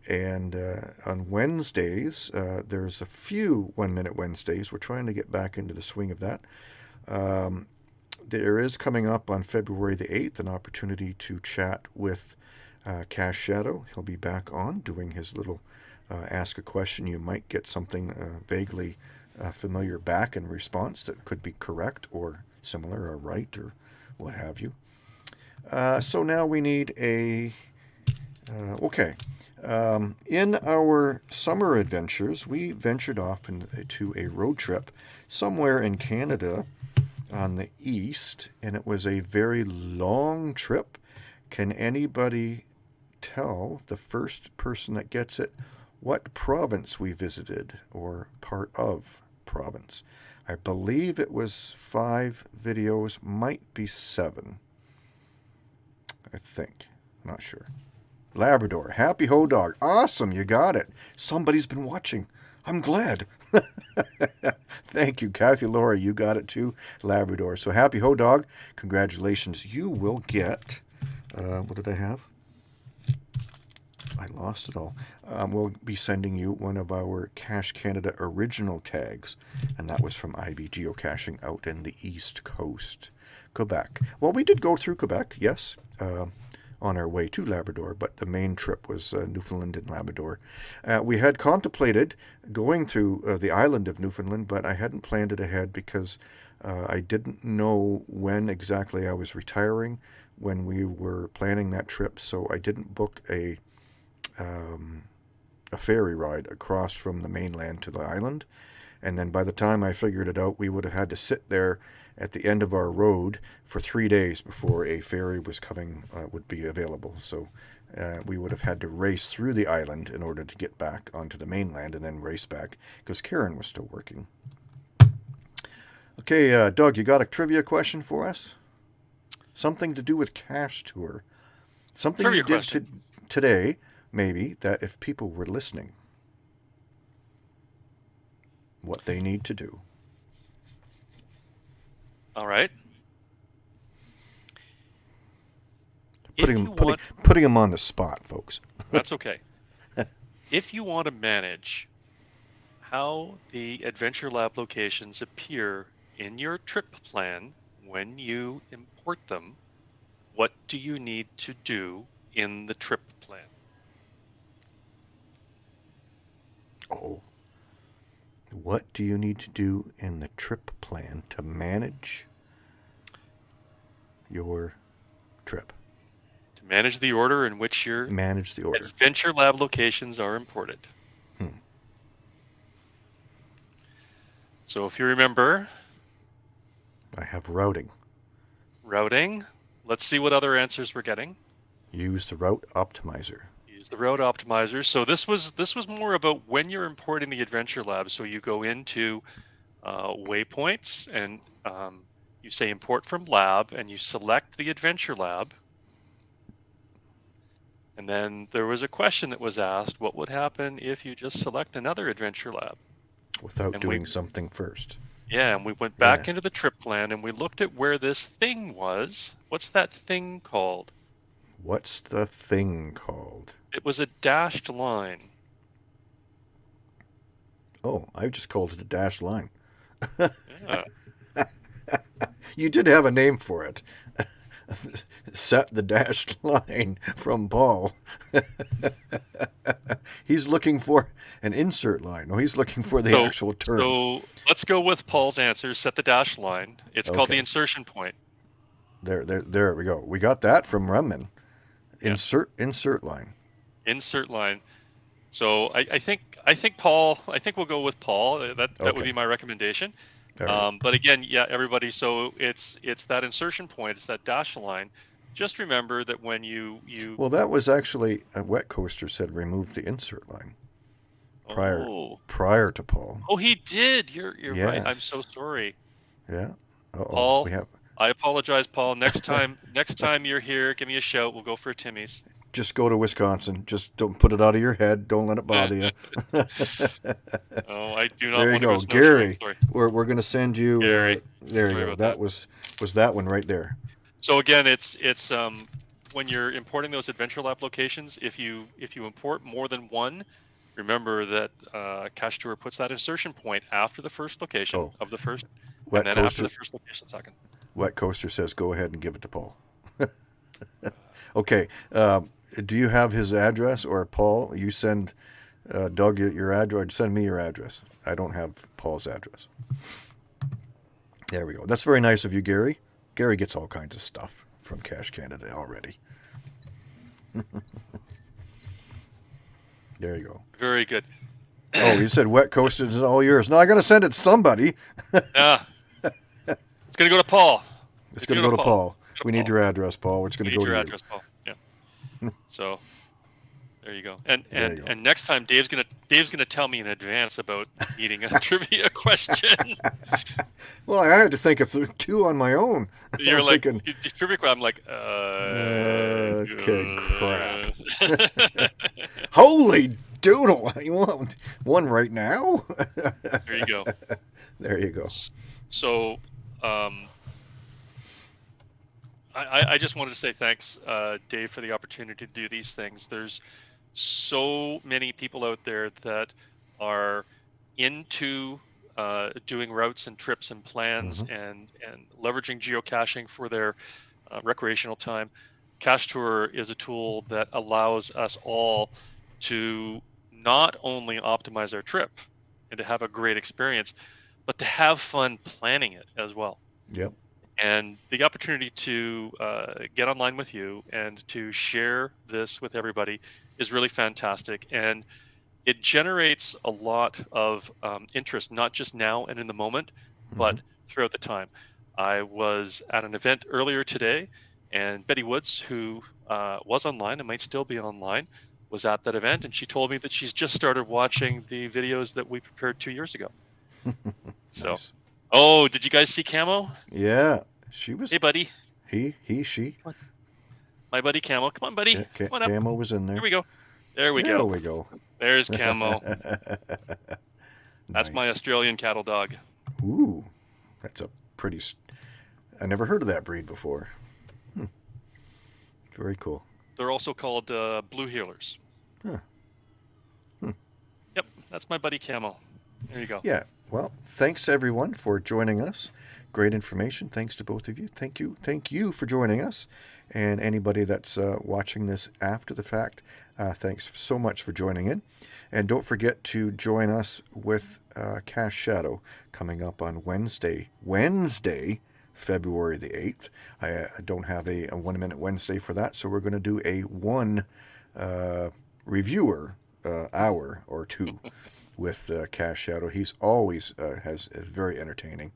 And uh, on Wednesdays, uh, there's a few One Minute Wednesdays. We're trying to get back into the swing of that. Um, there is coming up on February the 8th an opportunity to chat with uh, Cash Shadow. He'll be back on doing his little uh, ask a question. You might get something vaguely uh, familiar back in response that could be correct or similar or right or what have you. Uh, so now we need a. Uh, okay. Um, in our summer adventures, we ventured off into a road trip somewhere in Canada on the east, and it was a very long trip. Can anybody tell the first person that gets it what province we visited or part of province? I believe it was five videos, might be seven. I think. Not sure. Labrador. Happy Ho Dog. Awesome, you got it. Somebody's been watching. I'm glad. Thank you, Kathy Laura. You got it too, Labrador. So happy Ho Dog. Congratulations. You will get. Uh, what did I have? I lost it all. Um, we'll be sending you one of our Cache Canada original tags, and that was from IB Geocaching out in the East Coast, Quebec. Well, we did go through Quebec, yes. Uh, on our way to Labrador, but the main trip was uh, Newfoundland and Labrador. Uh, we had contemplated going to uh, the island of Newfoundland, but I hadn't planned it ahead because uh, I didn't know when exactly I was retiring when we were planning that trip, so I didn't book a um, a ferry ride across from the mainland to the island. And then by the time I figured it out, we would have had to sit there at the end of our road for three days before a ferry was coming, uh, would be available. So uh, we would have had to race through the island in order to get back onto the mainland and then race back because Karen was still working. Okay, uh, Doug, you got a trivia question for us? Something to do with Cache Tour. Something trivia you did today, maybe, that if people were listening, what they need to do. All right. Putting putting, want, putting him on the spot, folks. that's okay. if you want to manage how the Adventure Lab locations appear in your trip plan when you import them, what do you need to do in the trip plan? Oh. What do you need to do in the trip plan to manage your trip. To manage the order in which your manage the order. Adventure Lab locations are imported. Hmm. So if you remember, I have routing. Routing. Let's see what other answers we're getting. Use the route optimizer. The route optimizer. So this was this was more about when you're importing the Adventure Lab. So you go into uh, waypoints and um, you say import from lab and you select the adventure lab. And then there was a question that was asked, what would happen if you just select another adventure lab? Without and doing we, something first. Yeah, and we went back yeah. into the trip plan and we looked at where this thing was. What's that thing called? What's the thing called? It was a dashed line. Oh, I just called it a dashed line. yeah. you did have a name for it. Set the dashed line from Paul. he's looking for an insert line. No, he's looking for the so, actual term. So let's go with Paul's answer. Set the dashed line. It's okay. called the insertion point. There, there, there we go. We got that from Remman. Insert, yeah. insert line. Insert line. So I, I, think I think Paul. I think we'll go with Paul. That that okay. would be my recommendation. Um, but again, yeah, everybody. So it's it's that insertion point. It's that dash line. Just remember that when you you. Well, that was actually a wet coaster said remove the insert line. Prior oh. prior to Paul. Oh, he did. You're you're yes. right. I'm so sorry. Yeah. Uh-oh. Paul. We have. I apologize, Paul. Next time, next time you're here, give me a shout. We'll go for Timmy's. Just go to Wisconsin. Just don't put it out of your head. Don't let it bother you. oh, I do not there you go, to Gary. We're, we're going to send you. Gary. Uh, there Sorry you go. That, that. was was that one right there. So again, it's it's um, when you're importing those Adventure Lab locations. If you if you import more than one, remember that uh, Cache Tour puts that insertion point after the first location Oh. of the first, Wet and then coaster. after the first location second. Wet coaster says, "Go ahead and give it to Paul." okay. Um, do you have his address, or Paul? You send uh, Doug your, your address. Send me your address. I don't have Paul's address. There we go. That's very nice of you, Gary. Gary gets all kinds of stuff from Cache Canada already. there you go. Very good. Oh, you said wet coaster is all yours. No, I got to send it to somebody. Yeah. it's gonna go to Paul. It's It's going to gonna go to Paul. Paul. We need your address, Paul. It's going to go your to you. address. so there you go. And and go. and next time Dave's gonna Dave's gonna tell me in advance about needing a trivia question. Well, I had to think of two on my own. You're I'm like thinking, "D- d- trivia. I'm like, uh, Okay, crap. crap. holy doodle! You want one right now? there you go. there you go. So, um, I, I- I just wanted to say thanks, uh, Dave, for the opportunity to do these things. There's so many people out there that are into uh, doing routes and trips and plans and and leveraging geocaching for their uh, recreational time. Cache Tour is a tool that allows us all to not only optimize our trip and to have a great experience, but to have fun planning it as well. Yep. And the opportunity to uh, get online with you and to share this with everybody is really fantastic. And it generates a lot of um, interest, not just now and in the moment, but throughout the time. I was at an event earlier today, and Betty Woods, who uh, was online and might still be online, was at that event, and she told me that she's just started watching the videos that we prepared two years ago. So, Nice. oh, did you guys see Camo? Yeah, she was. Hey, buddy, He, he, she. my buddy Camel. Come on, buddy. Yeah, Ca- Come on up. Was in there. Here we go. There we there go. There we go. There's Camel. That's my Australian cattle dog. Ooh, that's a pretty. I never heard of that breed before. Hmm. Very cool. They're also called uh, blue heelers. Huh. Hmm. Yep, that's my buddy Camel. There you go. Yeah. Well, thanks everyone for joining us. Great information. Thanks to both of you. Thank you. Thank you for joining us. And anybody that's uh, watching this after the fact, uh, thanks so much for joining in. And don't forget to join us with uh, Cash Shadow coming up on Wednesday. Wednesday, February the 8th. I, uh, don't have a, a one minute Wednesday for that, so we're going to do a one uh, reviewer uh, hour or two with uh, Cash Shadow. He's always uh, has very entertaining,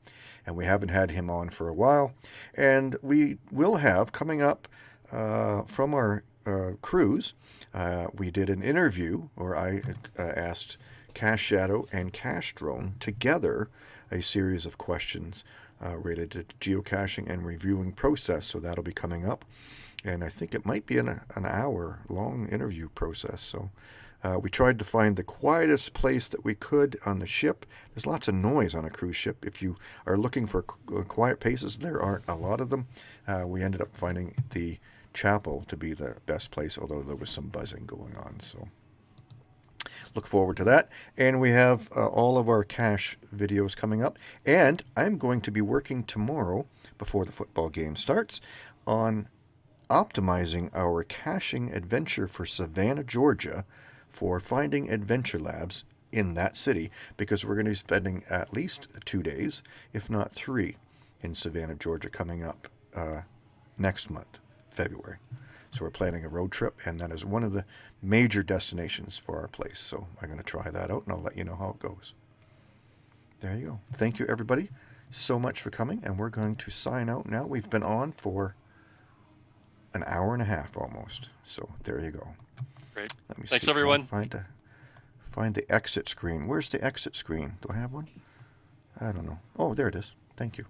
and we haven't had him on for a while. And we will have coming up uh, from our uh, cruise. Uh, we did an interview, or I uh, asked Cash Shadow and Cash Drone together a series of questions related to geocaching and reviewing process. So that'll be coming up, and I think it might be an, an hour long interview process. So. Uh, we tried to find the quietest place that we could on the ship. There's lots of noise on a cruise ship. If you are looking for uh, quiet places, there aren't a lot of them. Uh, we ended up finding the chapel to be the best place, although there was some buzzing going on. So look forward to that. And we have uh, all of our cash videos coming up. And I'm going to be working tomorrow, before the football game starts, on optimizing our caching adventure for Savannah, Georgia, for finding adventure labs in that city, because we're going to be spending at least two days, if not three, in Savannah, Georgia, coming up uh, next month, February. So we're planning a road trip, and that is one of the major destinations for our place. So I'm going to try that out, and I'll let you know how it goes. There you go. Thank you, everybody, so much for coming, and we're going to sign out now. We've been on for an hour and a half almost. So there you go. Great. Let me Thanks, see, everyone. Find a, find the exit screen. Where's the exit screen? Do I have one? I don't know. Oh, there it is. Thank you.